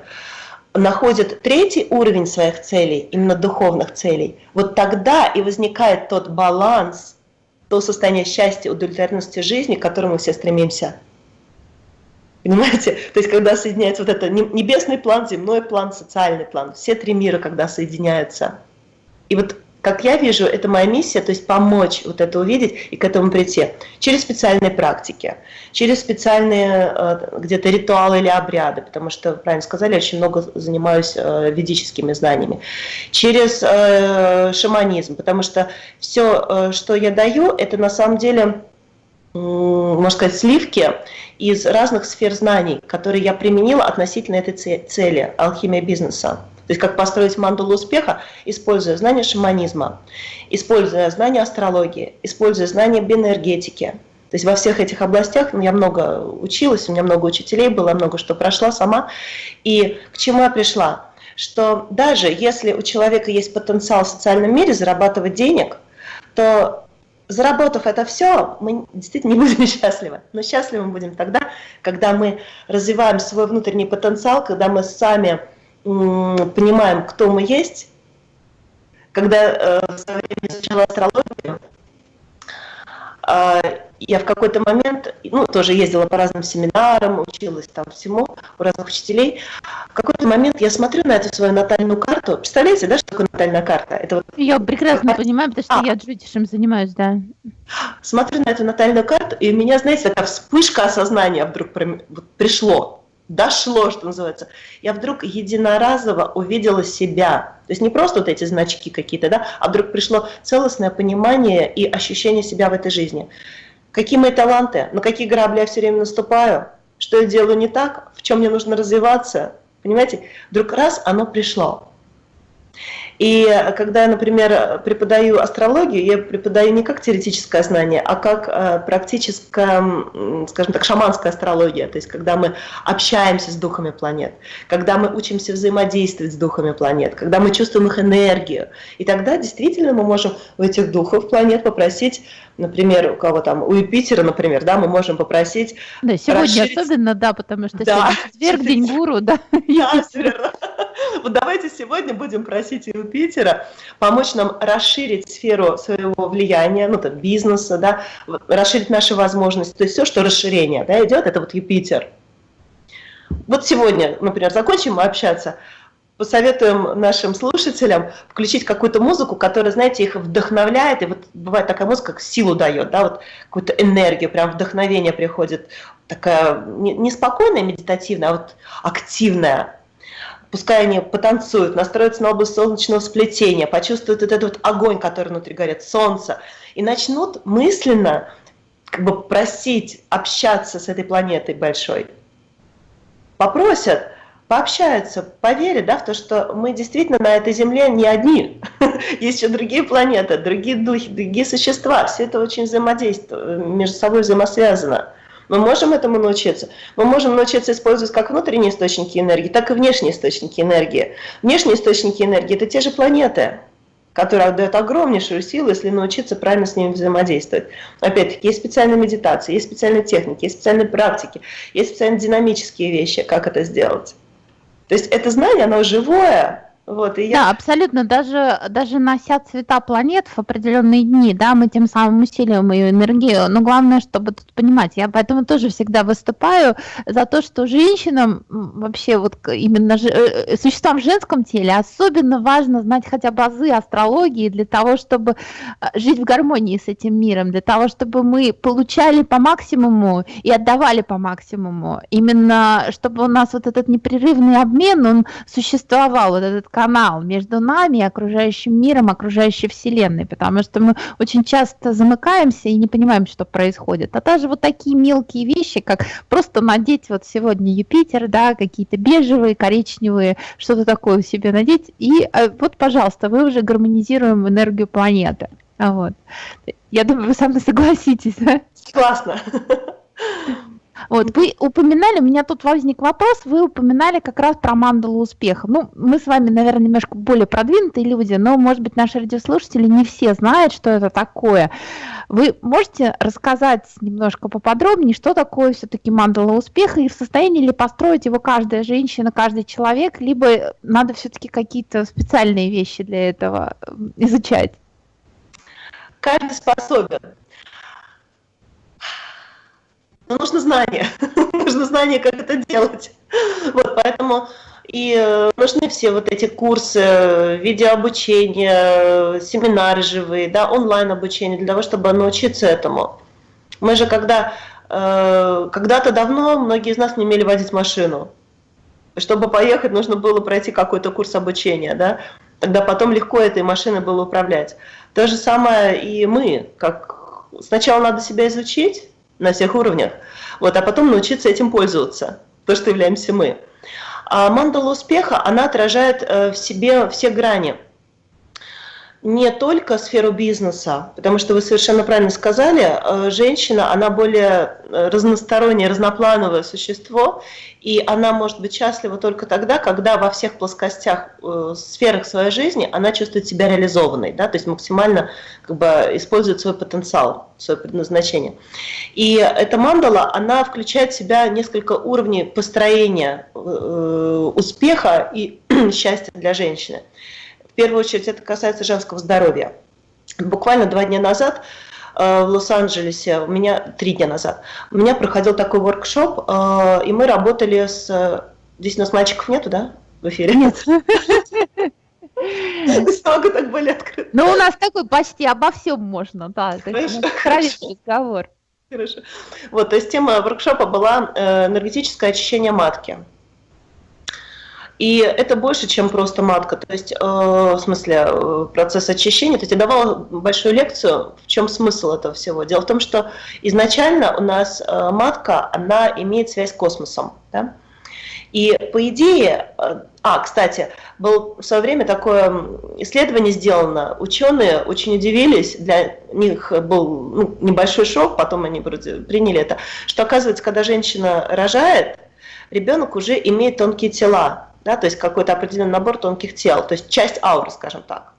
находит третий уровень своих целей, именно духовных целей, вот тогда и возникает тот баланс, то состояние счастья, удовлетворенности жизни, к которому все стремимся. Понимаете? *laughs* То есть, когда соединяется вот это небесный план, земной план, социальный план, все три мира, когда соединяются. И вот как я вижу, это моя миссия, то есть помочь вот это увидеть и к этому прийти. Через специальные практики, через специальные э, где-то ритуалы или обряды, потому что, правильно сказали, очень много занимаюсь э, ведическими знаниями. Через э, шаманизм, потому что все, что я даю, это на самом деле можно сказать, сливки из разных сфер знаний, которые я применила относительно этой цели – алхимия бизнеса. То есть как построить мандалу успеха, используя знания шаманизма, используя знания астрологии, используя знания биоэнергетики. То есть во всех этих областях ну, я много училась, у меня много учителей было, много что прошла сама. И к чему я пришла? Что даже если у человека есть потенциал в социальном мире зарабатывать денег, то заработав это все, мы действительно не будем *laughs* счастливы. Но счастливы мы будем тогда, когда мы развиваем свой внутренний потенциал, когда мы сами понимаем, кто мы есть, когда э, в свое время изучала астрологию, э, я в какой-то момент, ну, тоже ездила по разным семинарам, училась там всему у разных учителей. В какой-то момент я смотрю на эту свою натальную карту. Представляете, да, что такое натальная карта? Это вот... Я прекрасно карта. понимаю, потому что а. я джудишем занимаюсь, да. Смотрю на эту натальную карту, и у меня, знаете, такая вспышка осознания вдруг пришло дошло, что называется, я вдруг единоразово увидела себя. То есть не просто вот эти значки какие-то, да, а вдруг пришло целостное понимание и ощущение себя в этой жизни. Какие мои таланты, на какие грабли я все время наступаю, что я делаю не так, в чем мне нужно развиваться. Понимаете, вдруг раз оно пришло. И когда я, например, преподаю астрологию, я преподаю не как теоретическое знание, а как э, практическая, скажем так, шаманская астрология. То есть когда мы общаемся с духами планет, когда мы учимся взаимодействовать с духами планет, когда мы чувствуем их энергию. И тогда действительно мы можем у этих духов планет попросить, например, у кого там, у Юпитера, например, да, мы можем попросить... Да, сегодня расширить... особенно, да, потому что да, сегодня четверг, день гуру, да. *laughs* Да, верно. Вот давайте сегодня будем просить Юпитера помочь нам расширить сферу своего влияния, ну, там, бизнеса, да, расширить наши возможности. То есть все, что расширение да, идет, это вот Юпитер. Вот сегодня, например, закончим общаться, посоветуем нашим слушателям включить какую-то музыку, которая, знаете, их вдохновляет, и вот бывает такая музыка, как силу дает, да, вот какую-то энергию, прям вдохновение приходит, такая не медитативная, а вот активная, пускай они потанцуют, настроятся на область солнечного сплетения, почувствуют вот этот вот огонь, который внутри горит, солнце, и начнут мысленно как бы просить общаться с этой планетой большой. Попросят, пообщаются, поверят да, в то, что мы действительно на этой Земле не одни. *laughs* Есть еще другие планеты, другие духи, другие существа. Все это очень взаимодействует, между собой взаимосвязано. Мы можем этому научиться. Мы можем научиться использовать как внутренние источники энергии, так и внешние источники энергии. Внешние источники энергии – это те же планеты, которые отдают огромнейшую силу, если научиться правильно с ними взаимодействовать. Опять-таки, есть специальные медитации, есть специальные техники, есть специальные практики, есть специальные динамические вещи, как это сделать. То есть это знание, оно живое, вот, и я... Да, абсолютно. Даже, даже нося цвета планет в определенные дни, да, мы тем самым усиливаем ее энергию. Но главное, чтобы тут понимать, я поэтому тоже всегда выступаю за то, что женщинам вообще вот именно э, э, существам в женском теле особенно важно знать хотя бы азы астрологии для того, чтобы э, жить в гармонии с этим миром, для того, чтобы мы получали по максимуму и отдавали по максимуму. Именно чтобы у нас вот этот непрерывный обмен, он существовал, вот этот канал между нами и окружающим миром, окружающей Вселенной, потому что мы очень часто замыкаемся и не понимаем, что происходит. А даже вот такие мелкие вещи, как просто надеть вот сегодня Юпитер, да, какие-то бежевые, коричневые, что-то такое себе надеть, и э, вот, пожалуйста, мы уже гармонизируем энергию планеты. Вот. Я думаю, вы со мной согласитесь, да? Классно. Вот, вы упоминали, у меня тут возник вопрос, вы упоминали как раз про мандалу успеха. Ну, мы с вами, наверное, немножко более продвинутые люди, но, может быть, наши радиослушатели не все знают, что это такое. Вы можете рассказать немножко поподробнее, что такое все-таки мандала успеха, и в состоянии ли построить его каждая женщина, каждый человек, либо надо все-таки какие-то специальные вещи для этого изучать? Каждый способен. Но нужно знание, *laughs* нужно знание, как это делать. Вот, поэтому и э, нужны все вот эти курсы, видеообучение, семинары живые, да, онлайн-обучение для того, чтобы научиться этому. Мы же когда, э, когда-то давно многие из нас не умели водить машину. Чтобы поехать, нужно было пройти какой-то курс обучения, да, тогда потом легко этой машиной было управлять. То же самое и мы, как сначала надо себя изучить, на всех уровнях, вот, а потом научиться этим пользоваться, то, что являемся мы. А мандала успеха, она отражает э, в себе все грани – не только сферу бизнеса, потому что вы совершенно правильно сказали, э, женщина, она более э, разностороннее, разноплановое существо, и она может быть счастлива только тогда, когда во всех плоскостях, э, сферах своей жизни она чувствует себя реализованной, да, то есть максимально как бы, использует свой потенциал, свое предназначение. И эта мандала, она включает в себя несколько уровней построения успеха и *clears throat* счастья для женщины первую очередь это касается женского здоровья. Буквально два дня назад э, в Лос-Анджелесе, у меня три дня назад, у меня проходил такой воркшоп, э, и мы работали с... Здесь у нас мальчиков нету, да, в эфире? Нет. *laughs* Столько так были открыты. Ну, у нас такой почти обо всем можно, да. Хорошо. разговор. Хорошо. Вот, то есть тема воркшопа была э, энергетическое очищение матки. И это больше, чем просто матка. То есть, э, в смысле, э, процесс очищения. То есть я давала большую лекцию, в чем смысл этого всего. Дело в том, что изначально у нас э, матка, она имеет связь с космосом. Да? И по идее, а, кстати, было в свое время такое исследование сделано, ученые очень удивились, для них был ну, небольшой шок, потом они вроде приняли это, что оказывается, когда женщина рожает, ребенок уже имеет тонкие тела, да, то есть какой-то определенный набор тонких тел, то есть часть ауры, скажем так.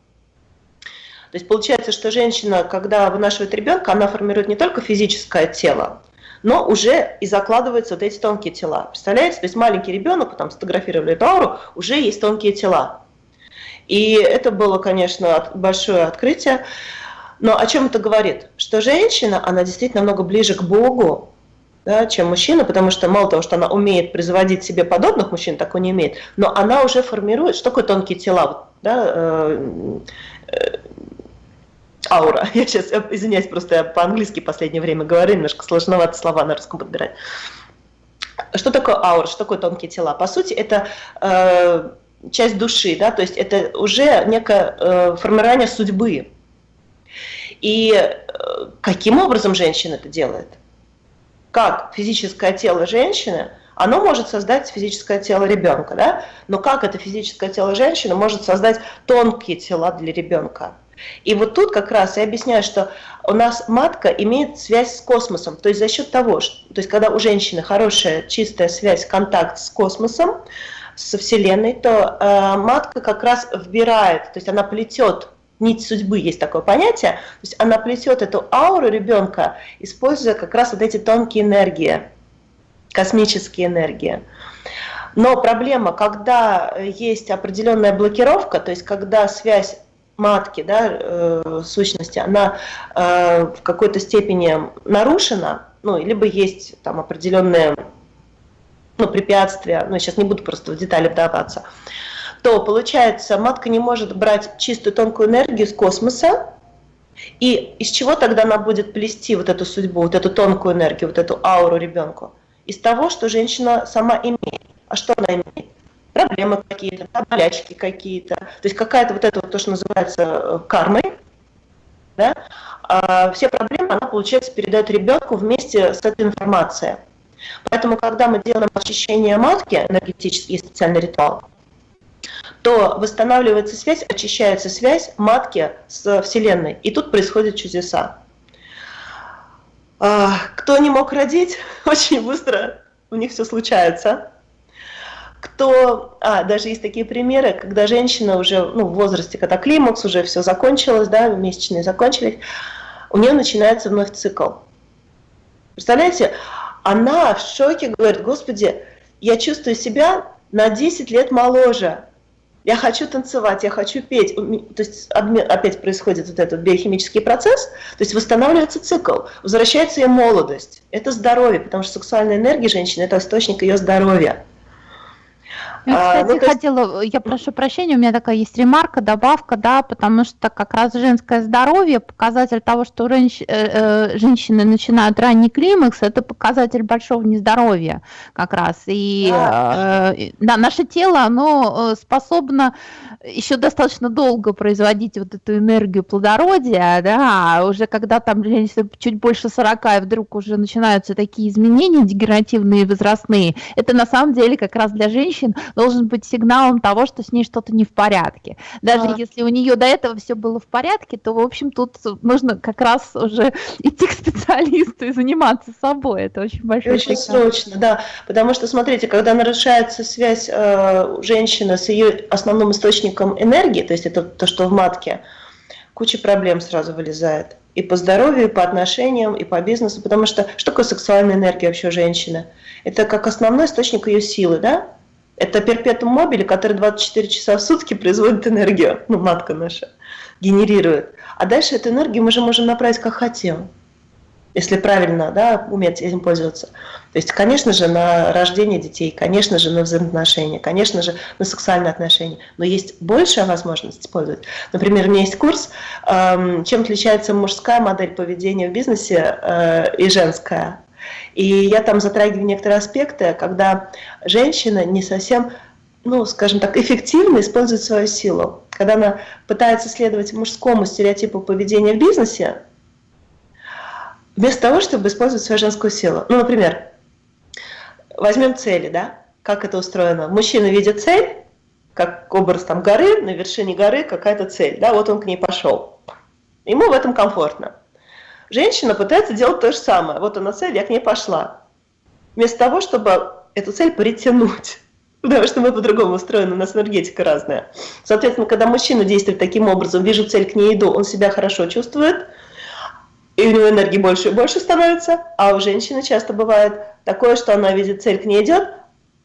То есть получается, что женщина, когда вынашивает ребенка, она формирует не только физическое тело, но уже и закладываются вот эти тонкие тела. Представляете? То есть маленький ребенок, потом сфотографировали эту ауру, уже есть тонкие тела. И это было, конечно, большое открытие. Но о чем это говорит? Что женщина, она действительно намного ближе к Богу, да, чем мужчина, потому что мало того, что она умеет производить себе подобных мужчин, такой не умеет, но она уже формирует, что такое тонкие тела, да, э, э, аура. *laughs* Я сейчас, извиняюсь, просто я по-английски в последнее время говорю, немножко сложновато слова на русском подбирать. Что такое аура, что такое тонкие тела? По сути, это э, часть души, да, то есть это уже некое э, формирование судьбы. И э, каким образом женщина это делает? Как физическое тело женщины, оно может создать физическое тело ребенка, да? но как это физическое тело женщины может создать тонкие тела для ребенка? И вот тут как раз я объясняю, что у нас матка имеет связь с космосом, то есть за счет того, что, то есть когда у женщины хорошая чистая связь, контакт с космосом, со Вселенной, то э, матка как раз вбирает, то есть она плетет нить судьбы есть такое понятие, то есть она плетет эту ауру ребенка, используя как раз вот эти тонкие энергии, космические энергии. Но проблема, когда есть определенная блокировка, то есть когда связь матки, да, э, сущности, она э, в какой-то степени нарушена, ну, либо есть там определенные ну, препятствия, ну, сейчас не буду просто в детали вдаваться, то получается матка не может брать чистую тонкую энергию с космоса, и из чего тогда она будет плести вот эту судьбу, вот эту тонкую энергию, вот эту ауру ребенку? Из того, что женщина сама имеет. А что она имеет? проблемы какие-то, болячки какие-то. То есть какая-то вот это вот то, что называется э, кармой, да, а все проблемы она, получается, передает ребенку вместе с этой информацией. Поэтому, когда мы делаем очищение матки, энергетический специальный ритуал, то восстанавливается связь, очищается связь матки с Вселенной. И тут происходят чудеса. А, кто не мог родить, *laughs* очень быстро у них все случается. Кто, а, даже есть такие примеры, когда женщина уже ну, в возрасте, когда климакс, уже все закончилось, да, месячные закончились, у нее начинается вновь цикл. Представляете, она в шоке говорит, господи, я чувствую себя на 10 лет моложе, я хочу танцевать, я хочу петь. То есть опять происходит вот этот биохимический процесс, то есть восстанавливается цикл, возвращается ее молодость. Это здоровье, потому что сексуальная энергия женщины – это источник ее здоровья. Я, а, кстати, а, ну, хотела, я прошу прощения, у меня такая есть ремарка, добавка, да, потому что как раз женское здоровье, показатель того, что женщ, э, э, женщины начинают ранний климакс, это показатель большого нездоровья как раз. И да. Э, да, наше тело, оно э, способно еще достаточно долго производить вот эту энергию плодородия, да, а уже когда там чуть больше 40, и вдруг уже начинаются такие изменения дегенеративные, возрастные, это на самом деле как раз для женщин должен быть сигналом того, что с ней что-то не в порядке. Даже а. если у нее до этого все было в порядке, то, в общем, тут нужно как раз уже идти к специалисту и заниматься собой. Это очень большой Очень сигнал. срочно, да. Потому что, смотрите, когда нарушается связь э, женщины с ее основным источником энергии, то есть это то, что в матке, куча проблем сразу вылезает. И по здоровью, и по отношениям, и по бизнесу. Потому что что такое сексуальная энергия вообще женщины? Это как основной источник ее силы, да? Это перпетум мобили, который 24 часа в сутки производит энергию, ну, матка наша, генерирует. А дальше эту энергию мы же можем направить как хотим, если правильно да, уметь этим пользоваться. То есть, конечно же, на рождение детей, конечно же, на взаимоотношения, конечно же, на сексуальные отношения. Но есть большая возможность использовать. Например, у меня есть курс, эм, чем отличается мужская модель поведения в бизнесе э, и женская. И я там затрагиваю некоторые аспекты, когда женщина не совсем, ну, скажем так, эффективно использует свою силу. Когда она пытается следовать мужскому стереотипу поведения в бизнесе, вместо того, чтобы использовать свою женскую силу. Ну, например, возьмем цели, да, как это устроено. Мужчина видит цель, как образ там горы, на вершине горы какая-то цель, да, вот он к ней пошел. Ему в этом комфортно. Женщина пытается делать то же самое. Вот она цель, я к ней пошла. Вместо того, чтобы эту цель притянуть. *laughs* Потому что мы по-другому устроены, у нас энергетика разная. Соответственно, когда мужчина действует таким образом, вижу цель, к ней иду, он себя хорошо чувствует, и у него энергии больше и больше становится, а у женщины часто бывает такое, что она видит цель, к ней идет,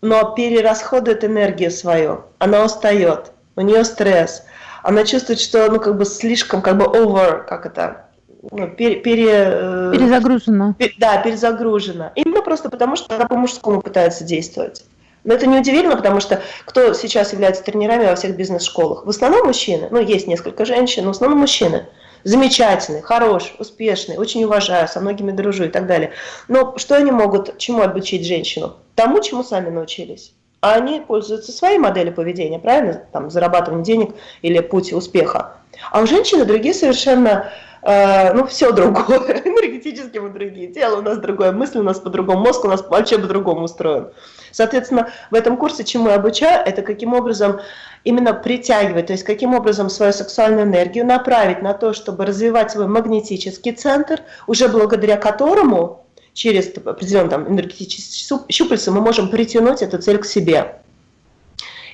но перерасходует энергию свою, она устает, у нее стресс, она чувствует, что ну как бы слишком, как бы over, как это, ну, пере, пере, э, перезагружена. Пер, да, перезагружена. Именно просто потому, что она по-мужскому пытается действовать. Но это неудивительно, потому что кто сейчас является тренерами во всех бизнес-школах? В основном мужчины, ну есть несколько женщин, но в основном мужчины. Замечательный, хороший, успешный, очень уважаю, со многими дружу и так далее. Но что они могут, чему обучить женщину? Тому, чему сами научились. А они пользуются своей моделью поведения, правильно? Там, зарабатывание денег или путь успеха. А у женщины другие совершенно ну, все другое, *laughs* энергетически мы другие, тело у нас другое, мысли у нас по-другому, мозг у нас вообще по-другому устроен. Соответственно, в этом курсе, чему я обучаю, это каким образом именно притягивать, то есть каким образом свою сексуальную энергию направить на то, чтобы развивать свой магнетический центр, уже благодаря которому через определенные там, энергетические щупальца мы можем притянуть эту цель к себе.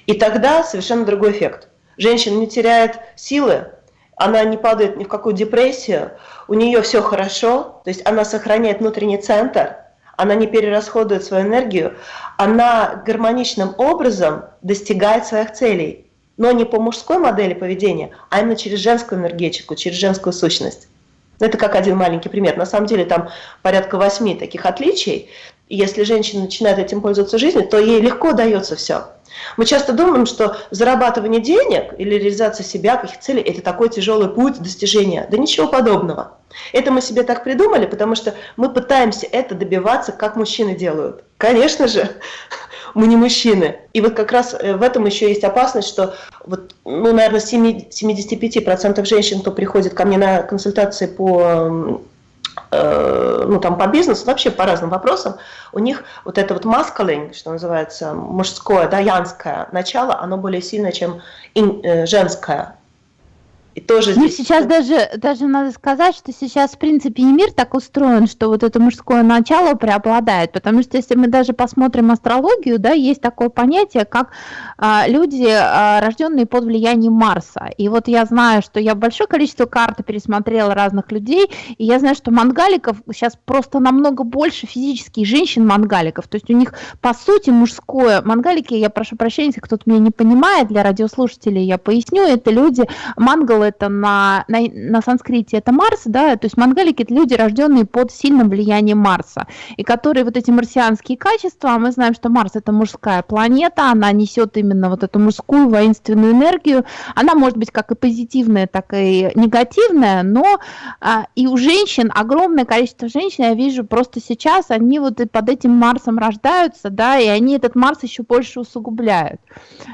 И тогда совершенно другой эффект. Женщина не теряет силы, она не падает ни в какую депрессию, у нее все хорошо, то есть она сохраняет внутренний центр, она не перерасходует свою энергию, она гармоничным образом достигает своих целей, но не по мужской модели поведения, а именно через женскую энергетику, через женскую сущность. Это как один маленький пример. На самом деле там порядка восьми таких отличий. И если женщина начинает этим пользоваться в жизни, то ей легко дается все. Мы часто думаем, что зарабатывание денег или реализация себя, каких целей – это такой тяжелый путь достижения. Да ничего подобного. Это мы себе так придумали, потому что мы пытаемся это добиваться, как мужчины делают. Конечно же, *laughs* мы не мужчины. И вот как раз э, в этом еще есть опасность, что вот, ну, наверное, 75% женщин, кто приходит ко мне на консультации по ну, там, по бизнесу, вообще по разным вопросам, у них вот это вот masculine, что называется, мужское, да, янское начало, оно более сильное, чем э, женское. И тоже ну, сейчас даже, даже надо сказать, что сейчас, в принципе, и мир так устроен, что вот это мужское начало преобладает, потому что если мы даже посмотрим астрологию, да, есть такое понятие, как а, люди, а, рожденные под влиянием Марса. И вот я знаю, что я большое количество карт пересмотрела разных людей, и я знаю, что мангаликов сейчас просто намного больше физических женщин-мангаликов, то есть у них, по сути, мужское, мангалики, я прошу прощения, если кто-то меня не понимает, для радиослушателей я поясню, это люди, мангалы это на, на, на санскрите это Марс, да, то есть мангалики это люди, рожденные под сильным влиянием Марса, и которые вот эти марсианские качества, а мы знаем, что Марс это мужская планета, она несет именно вот эту мужскую воинственную энергию, она может быть как и позитивная, так и негативная, но а, и у женщин, огромное количество женщин, я вижу просто сейчас, они вот под этим Марсом рождаются, да, и они этот Марс еще больше усугубляют.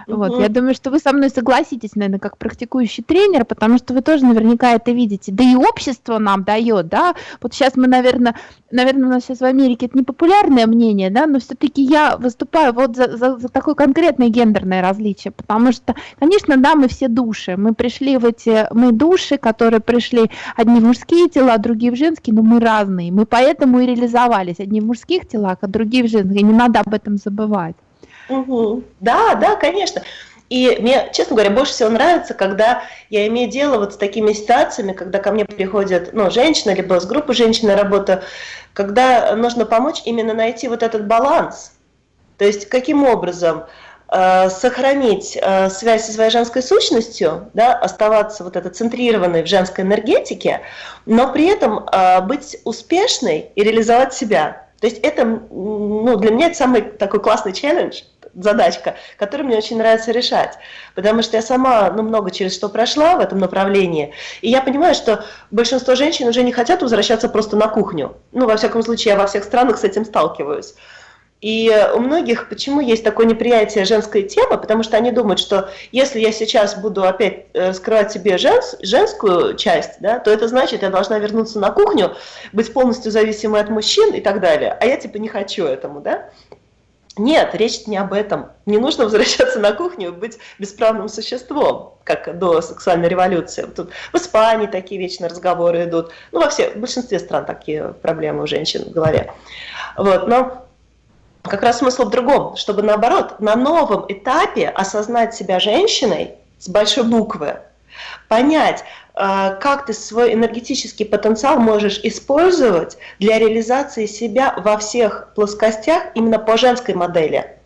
Угу. Вот, я думаю, что вы со мной согласитесь, наверное, как практикующий тренер, потому что вы тоже наверняка это видите. Да и общество нам дает, да. Вот сейчас мы, наверное, наверное, у нас сейчас в Америке это непопулярное мнение, да, но все-таки я выступаю вот за, за, за такое конкретное гендерное различие, потому что, конечно, да, мы все души, мы пришли в эти, мы души, которые пришли одни в мужские тела, другие в женские, но мы разные, мы поэтому и реализовались, одни в мужских телах, а другие в женских, не надо об этом забывать. Угу. Да, да, конечно. И мне, честно говоря, больше всего нравится, когда я имею дело вот с такими ситуациями, когда ко мне приходят ну, женщина, либо с группы женщин на работу, когда нужно помочь именно найти вот этот баланс. То есть каким образом э, сохранить э, связь со своей женской сущностью, да, оставаться вот это центрированной в женской энергетике, но при этом э, быть успешной и реализовать себя. То есть это, ну, для меня это самый такой классный челлендж – задачка, которую мне очень нравится решать. Потому что я сама ну, много через что прошла в этом направлении. И я понимаю, что большинство женщин уже не хотят возвращаться просто на кухню. Ну, во всяком случае, я во всех странах с этим сталкиваюсь. И у многих почему есть такое неприятие женской темы, потому что они думают, что если я сейчас буду опять э, скрывать себе женс, женскую часть, да, то это значит, я должна вернуться на кухню, быть полностью зависимой от мужчин и так далее. А я типа не хочу этому, да. Нет, речь не об этом. Не нужно возвращаться на кухню и быть бесправным существом, как до сексуальной революции. Тут в Испании такие вечно разговоры идут. Ну, во всех, в большинстве стран такие проблемы у женщин в голове. Вот, но как раз смысл в другом, чтобы наоборот, на новом этапе осознать себя женщиной с большой буквы, понять, а, как ты свой энергетический потенциал можешь использовать для реализации себя во всех плоскостях именно по женской модели,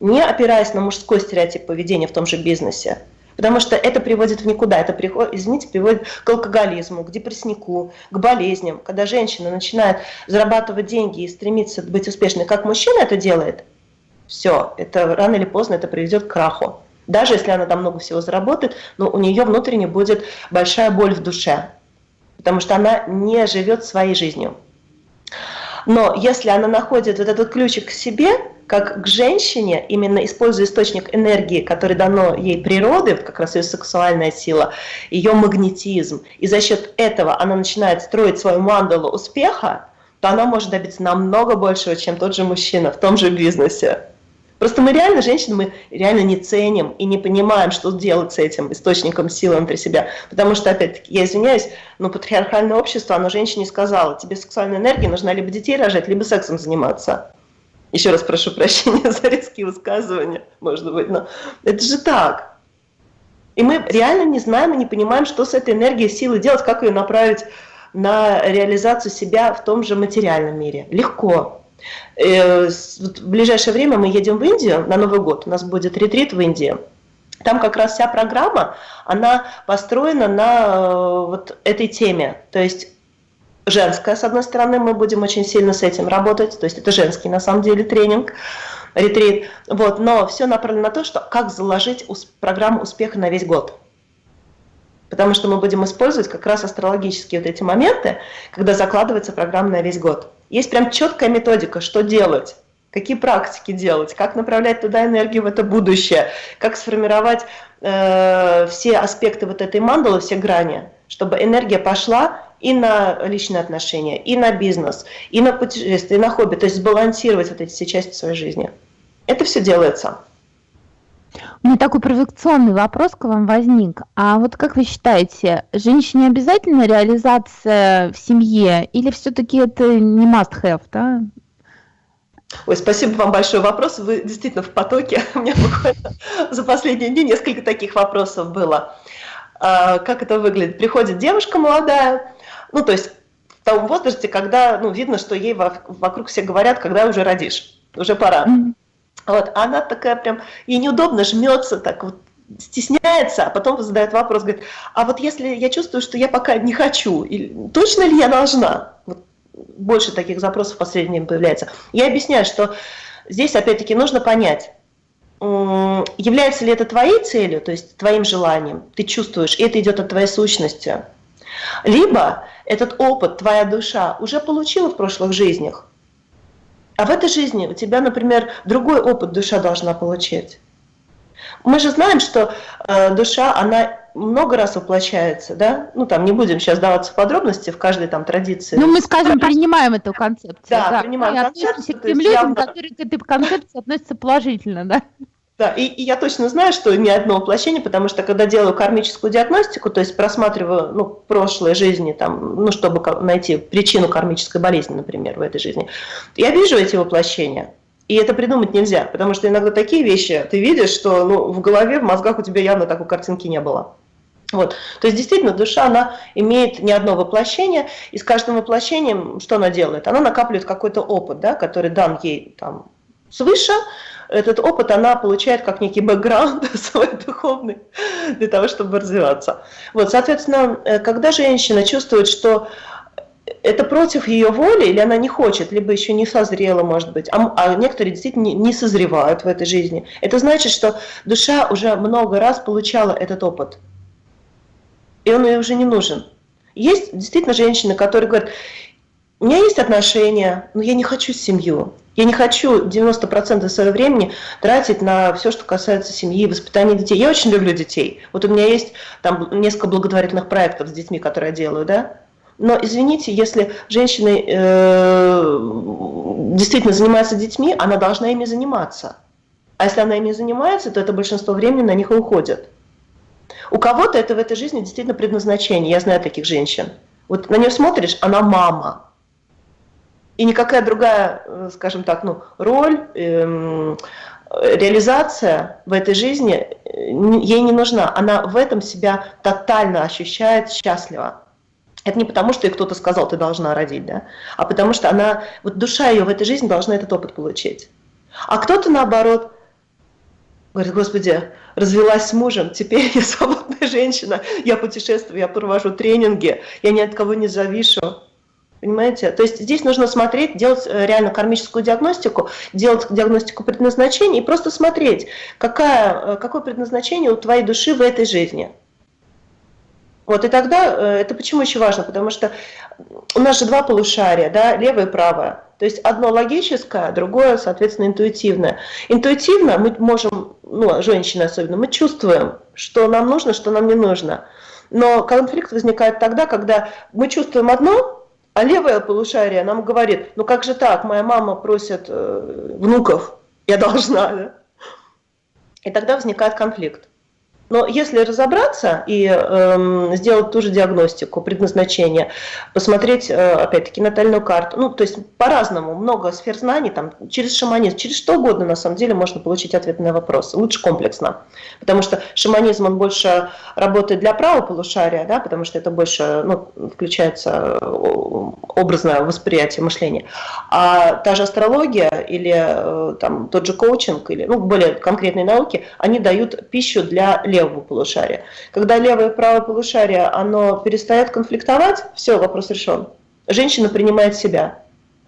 не опираясь на мужской стереотип поведения в том же бизнесе. Потому что это приводит в никуда, это, извините, приводит к алкоголизму, к депресснику, к болезням. Когда женщина начинает зарабатывать деньги и стремится быть успешной, как мужчина это делает, все, это рано или поздно это приведет к краху. Даже если она там много всего заработает, но у нее внутренне будет большая боль в душе, потому что она не живет своей жизнью. Но если она находит вот этот ключик к себе, как к женщине, именно используя источник энергии, который дано ей природой, как раз ее сексуальная сила, ее магнетизм, и за счет этого она начинает строить свою мандалу успеха, то она может добиться намного большего, чем тот же мужчина в том же бизнесе. Просто мы реально, женщины, мы реально не ценим и не понимаем, что делать с этим источником силы внутри себя. Потому что, опять-таки, я извиняюсь, но патриархальное общество, оно женщине сказало, тебе сексуальная энергия, нужна либо детей рожать, либо сексом заниматься. Еще раз прошу прощения *laughs* за резкие высказывания, может быть, но это же так. И мы реально не знаем и не понимаем, что с этой энергией силы делать, как ее направить на реализацию себя в том же материальном мире. Легко. Э, в ближайшее время мы едем в Индию на Новый год, у нас будет ретрит в Индии. Там как раз вся программа, она построена на э, вот этой теме. То есть женская, с одной стороны, мы будем очень сильно с этим работать, то есть это женский на самом деле тренинг, ретрит, вот, но все направлено на то, что как заложить программу успеха на весь год. Потому что мы будем использовать как раз астрологические вот эти моменты, когда закладывается программа на весь год. Есть прям четкая методика, что делать. какие практики делать, как направлять туда энергию в это будущее, как сформировать э, все аспекты вот этой мандалы, все грани, чтобы энергия пошла и на личные отношения, и на бизнес, и на путешествия, и на хобби, то есть сбалансировать вот эти все части своей жизни. Это все делается. У меня такой провокационный вопрос к вам возник. А вот как вы считаете, женщине обязательно реализация в семье или все-таки это не must-have, да? Ой, спасибо вам большой вопрос. Вы действительно в потоке. *laughs* У меня буквально за последние дни несколько таких вопросов было. А, как это выглядит? Приходит девушка молодая, ну, то есть в том возрасте, когда, ну, видно, что ей вокруг все говорят, когда уже родишь, уже пора. Mm-hmm. Вот, она такая прям, ей неудобно, жмется так вот, стесняется, а потом задает вопрос, говорит, а вот если я чувствую, что я пока не хочу, точно ли я должна? Вот, больше таких запросов в последнее время появляется. Я объясняю, что здесь опять-таки нужно понять, является ли это твоей целью, то есть твоим желанием, ты чувствуешь, и это идет от твоей сущности. Либо этот опыт твоя душа уже получила в прошлых жизнях, а в этой жизни у тебя, например, другой опыт душа должна получить. Мы же знаем, что э, душа, она много раз воплощается, да? Ну, там, не будем сейчас даваться в подробности в каждой там традиции. Ну, мы, скажем, принимаем эту концепцию. Да, да. принимаем и концепцию. к тем людям, явно... которые к этой концепции относятся положительно, да? Да, и, и я точно знаю, что ни одно воплощение, потому что когда делаю кармическую диагностику, то есть просматриваю ну, прошлые жизни, там, ну, чтобы найти причину кармической болезни, например, в этой жизни, я вижу эти воплощения. И это придумать нельзя, потому что иногда такие вещи ты видишь, что ну, в голове, в мозгах у тебя явно такой картинки не было. Вот. То есть действительно душа, она имеет не одно воплощение, и с каждым воплощением что она делает? Она накапливает какой-то опыт, да, который дан ей там, свыше, этот опыт она получает как некий бэкграунд *laughs* свой духовный для того, чтобы развиваться. Вот, соответственно, э, когда женщина чувствует, что это против ее воли, или она не хочет, либо еще не созрела, может быть, а, а некоторые действительно не, созревают в этой жизни. Это значит, что душа уже много раз получала этот опыт, и он ей уже не нужен. Есть действительно женщины, которые говорят, у меня есть отношения, но я не хочу семью. Я не хочу 90% своего времени тратить на все, что касается семьи, воспитания детей. Я очень люблю детей. Вот у меня есть там несколько благотворительных проектов с детьми, которые я делаю, да. Но извините, если женщина э, действительно занимается детьми, она должна ими заниматься. А если она ими занимается, то это большинство времени на них и уходит. У кого-то это в этой жизни действительно предназначение. Я знаю таких женщин. Вот на нее смотришь, она мама и никакая другая, э, скажем так, ну, роль, эм, реализация в этой жизни э, ей не нужна. Она в этом себя тотально ощущает счастливо. Это не потому, что ей кто-то сказал, ты должна родить, да, а потому что она, вот душа ее в этой жизни должна этот опыт получить. А кто-то наоборот говорит, господи, развелась с мужем, теперь я свободная женщина, я путешествую, я провожу тренинги, я ни от кого не завишу. Понимаете? То есть здесь нужно смотреть, делать э, реально кармическую диагностику, делать диагностику предназначения и просто смотреть, какая, э, какое предназначение у твоей души в этой жизни. Вот, и тогда, э, это почему еще важно? Потому что у нас же два полушария, да, левое и правое. То есть одно логическое, другое, соответственно, интуитивное. Интуитивно мы можем, ну, женщины особенно, мы чувствуем, что нам нужно, что нам не нужно. Но конфликт возникает тогда, когда мы чувствуем одно, а левое полушарие нам говорит, ну как же так, моя мама просит э, внуков, я должна, да? И тогда возникает конфликт. Но если разобраться и э, сделать ту же диагностику, предназначение, посмотреть, э, опять-таки, натальную карту, ну, то есть по-разному, много сфер знаний, там, через шаманизм, через что угодно, на самом деле, можно получить ответ на вопрос. Лучше комплексно. Потому что шаманизм, он больше работает для правого полушария, да, потому что это больше, ну, включается образное восприятие мышления. А та же астрология или э, там, тот же коучинг, или ну, более конкретные науки, они дают пищу для левого полушария. Когда левое и правое полушарие, оно перестает конфликтовать, все, вопрос решен. Женщина принимает себя.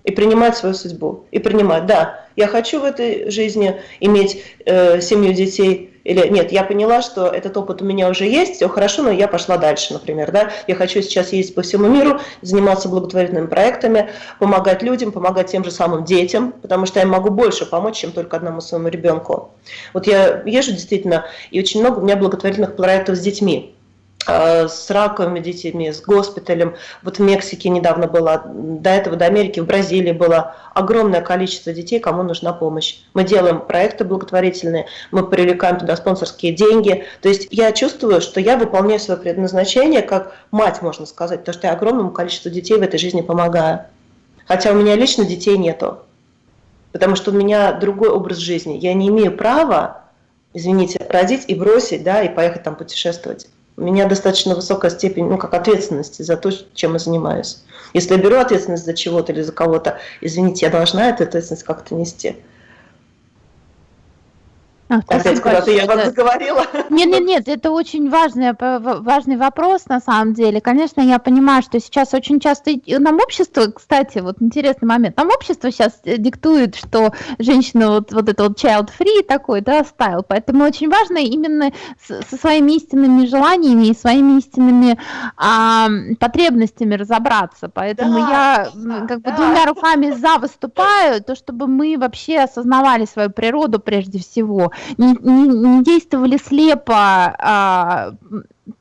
и принимать свою судьбу. И принимать, да, я хочу в этой жизни иметь э, семью детей, или нет, я поняла, что этот опыт у меня уже есть, все хорошо, но я пошла дальше, например. Да? Я хочу сейчас ездить по всему миру, заниматься благотворительными проектами, помогать людям, помогать тем же самым детям, потому что я могу больше помочь, чем только одному своему ребенку. Вот я езжу действительно, и очень много у меня благотворительных проектов с детьми. Э, с раковыми детьми, с госпиталем. Вот в Мексике недавно было, до этого до Америки, в Бразилии было огромное количество детей, кому нужна помощь. Мы делаем проекты благотворительные, мы привлекаем туда спонсорские деньги. То есть я чувствую, что я выполняю свое предназначение как мать, можно сказать, потому что я огромному количеству детей в этой жизни помогаю. Хотя у меня лично детей нету, потому что у меня другой образ жизни. Я не имею права, извините, родить и бросить, да, и поехать там путешествовать у меня достаточно высокая степень, ну, как ответственности за то, чем я занимаюсь. Если я беру ответственность за чего-то или за кого-то, извините, я должна эту ответственность как-то нести. А, Опять куда-то я вас заговорила. Нет, нет, нет, это очень важный, важный вопрос на самом деле. Конечно, я понимаю, что сейчас очень часто нам общество, кстати, вот интересный момент, нам общество сейчас э, диктует, что женщина вот, вот это вот child free такой, да, стайл, поэтому очень важно именно со своими истинными желаниями и своими истинными а, потребностями разобраться. Поэтому да, я да, как бы двумя руками за выступаю, то чтобы мы вообще осознавали свою природу прежде всего не, не, не действовали слепо, а,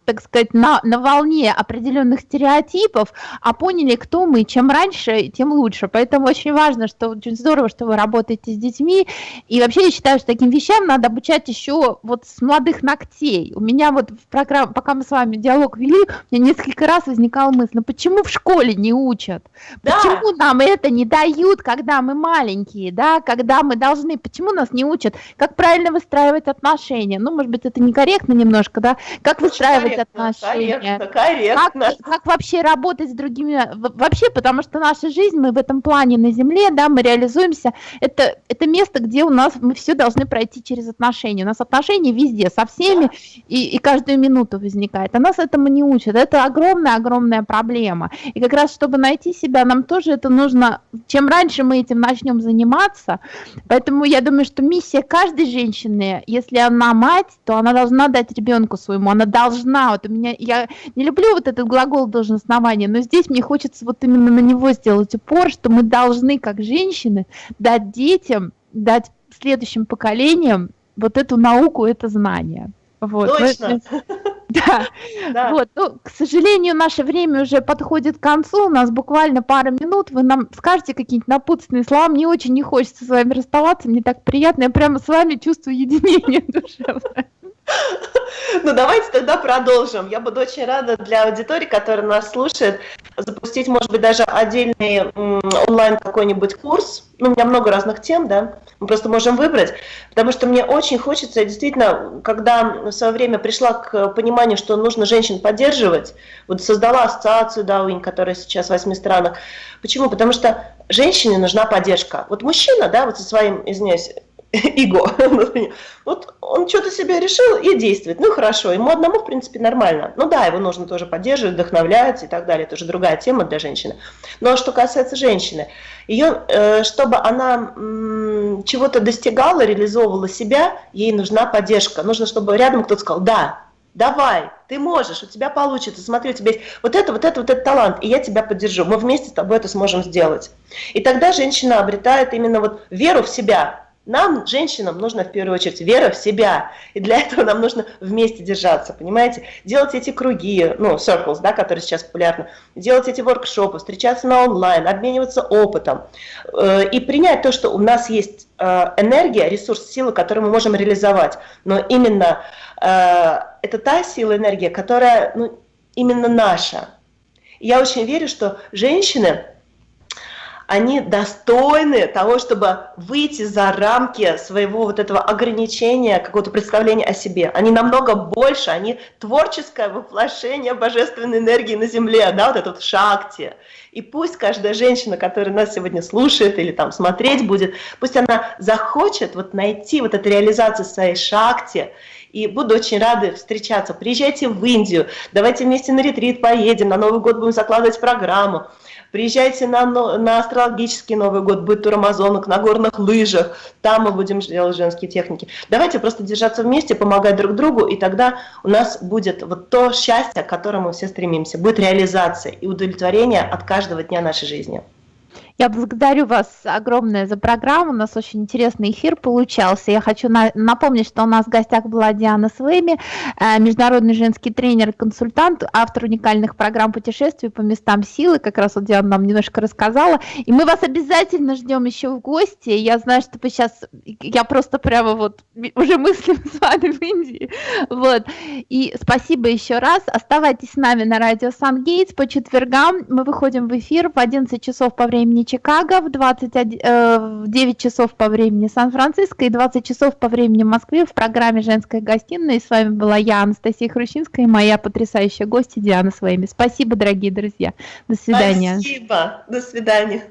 так сказать, на, на волне определенных стереотипов, а поняли, кто мы, чем раньше, тем лучше. Поэтому очень важно, что очень здорово, что вы работаете с детьми. И вообще я считаю, что таким вещам надо обучать еще вот с молодых ногтей. У меня вот в программе, пока мы с вами диалог вели, у меня несколько раз возникала мысль, ну почему в школе не учат? Да. Почему нам это не дают, когда мы маленькие, да, когда мы должны, почему нас не учат, как правильно выстраивать отношения? Ну, может быть, это некорректно немножко, да, как выстраивать отношения. Корректно, корректно. Как, как вообще работать с другими, вообще, потому что наша жизнь, мы в этом плане на Земле, да, мы реализуемся, это, это место, где у нас, мы все должны пройти через отношения. У нас отношения везде, со всеми, да. и, и каждую минуту возникает. А нас этому не учат. Это огромная-огромная проблема. И как раз, чтобы найти себя, нам тоже это нужно, чем раньше мы этим начнем заниматься, поэтому я думаю, что миссия каждой женщины, если она мать, то она должна дать ребенку своему, она должна вот у меня, я не люблю вот этот глагол должностнования, но здесь мне хочется вот именно на него сделать упор, что мы должны, как женщины, дать детям, дать следующим поколениям вот эту науку, это знание. Вот. Точно. *laughs* Да. да. Вот. Ну, к сожалению, наше время уже подходит к концу. У нас буквально пара минут. Вы нам скажете какие-нибудь напутственные слова. Мне очень не хочется с вами расставаться. Мне так приятно. Я прямо с вами чувствую единение *laughs* душевное. Ну, давайте тогда продолжим. Я буду очень рада для аудитории, которая нас слушает, запустить, может быть, даже отдельный онлайн какой-нибудь курс. Ну, у меня много разных тем, да, мы просто можем выбрать, потому что мне очень хочется, действительно, когда в свое время пришла к пониманию, что нужно женщин поддерживать, вот создала ассоциацию Дауинь, которая сейчас в восьми странах. Почему? Потому что женщине нужна поддержка. Вот мужчина, да, вот со своим, извиняюсь, *laughs* эго. *laughs* вот он что-то себе решил и действует. Ну хорошо, ему одному, в принципе, нормально. Ну да, его нужно тоже поддерживать, вдохновлять и так далее. Это уже другая тема для женщины. Но что касается женщины, ее, э, чтобы она чего-то достигала, реализовывала себя, ей нужна поддержка. Нужно, чтобы рядом кто-то сказал, да, давай, ты можешь, у тебя получится, смотри, у тебя есть вот это, вот это, вот этот талант, и я тебя поддержу, мы вместе с тобой это сможем сделать. И тогда женщина обретает именно вот веру в себя, нам, женщинам, нужно в первую очередь вера в себя. И для этого нам нужно вместе держаться, понимаете? Делать эти круги, ну, circles, да, которые сейчас популярны. Делать эти воркшопы, встречаться на онлайн, обмениваться опытом. Э, и принять то, что у нас есть э, энергия, ресурс, сила, которую мы можем реализовать. Но именно э, это та сила, энергия, которая ну, именно наша. я очень верю, что женщины они достойны того, чтобы выйти за рамки своего вот этого ограничения, какого-то представления о себе. Они намного больше, они творческое воплощение божественной энергии на Земле, да, вот этот шакти. И пусть каждая женщина, которая нас сегодня слушает или там смотреть будет, пусть она захочет вот найти вот эту реализацию своей шакти, и буду очень рада встречаться. Приезжайте в Индию, давайте вместе на ретрит поедем, на Новый год будем закладывать программу. Приезжайте на, на астрологический Новый год, будет тур Амазонок, на горных лыжах, там мы будем делать женские техники. Давайте просто держаться вместе, помогать друг другу, и тогда у нас будет вот то счастье, к которому мы все стремимся, будет реализация и удовлетворение от каждого дня нашей жизни. Я благодарю вас огромное за программу. У нас очень интересный эфир получался. Я хочу на напомнить, что у нас в гостях была Диана Свейми, э, международный женский тренер консультант, автор уникальных программ путешествий по местам силы. Как раз вот Диана нам немножко рассказала. И мы вас обязательно ждем еще в гости. Я знаю, что вы сейчас... Я просто прямо вот уже мыслим с вами в Индии. Вот. И спасибо еще раз. Оставайтесь с нами на радио Сан-Гейтс по четвергам. Мы выходим в эфир в 11 часов по времени Чикаго, в, 21, э, в 9 часов по времени Сан-Франциско и 20 часов по времени Москвы в программе «Женская гостиная». И с вами была я, Анастасия Хрущинская, и моя потрясающая гостья Диана Своими. Спасибо, дорогие друзья. До свидания. Спасибо. До свидания.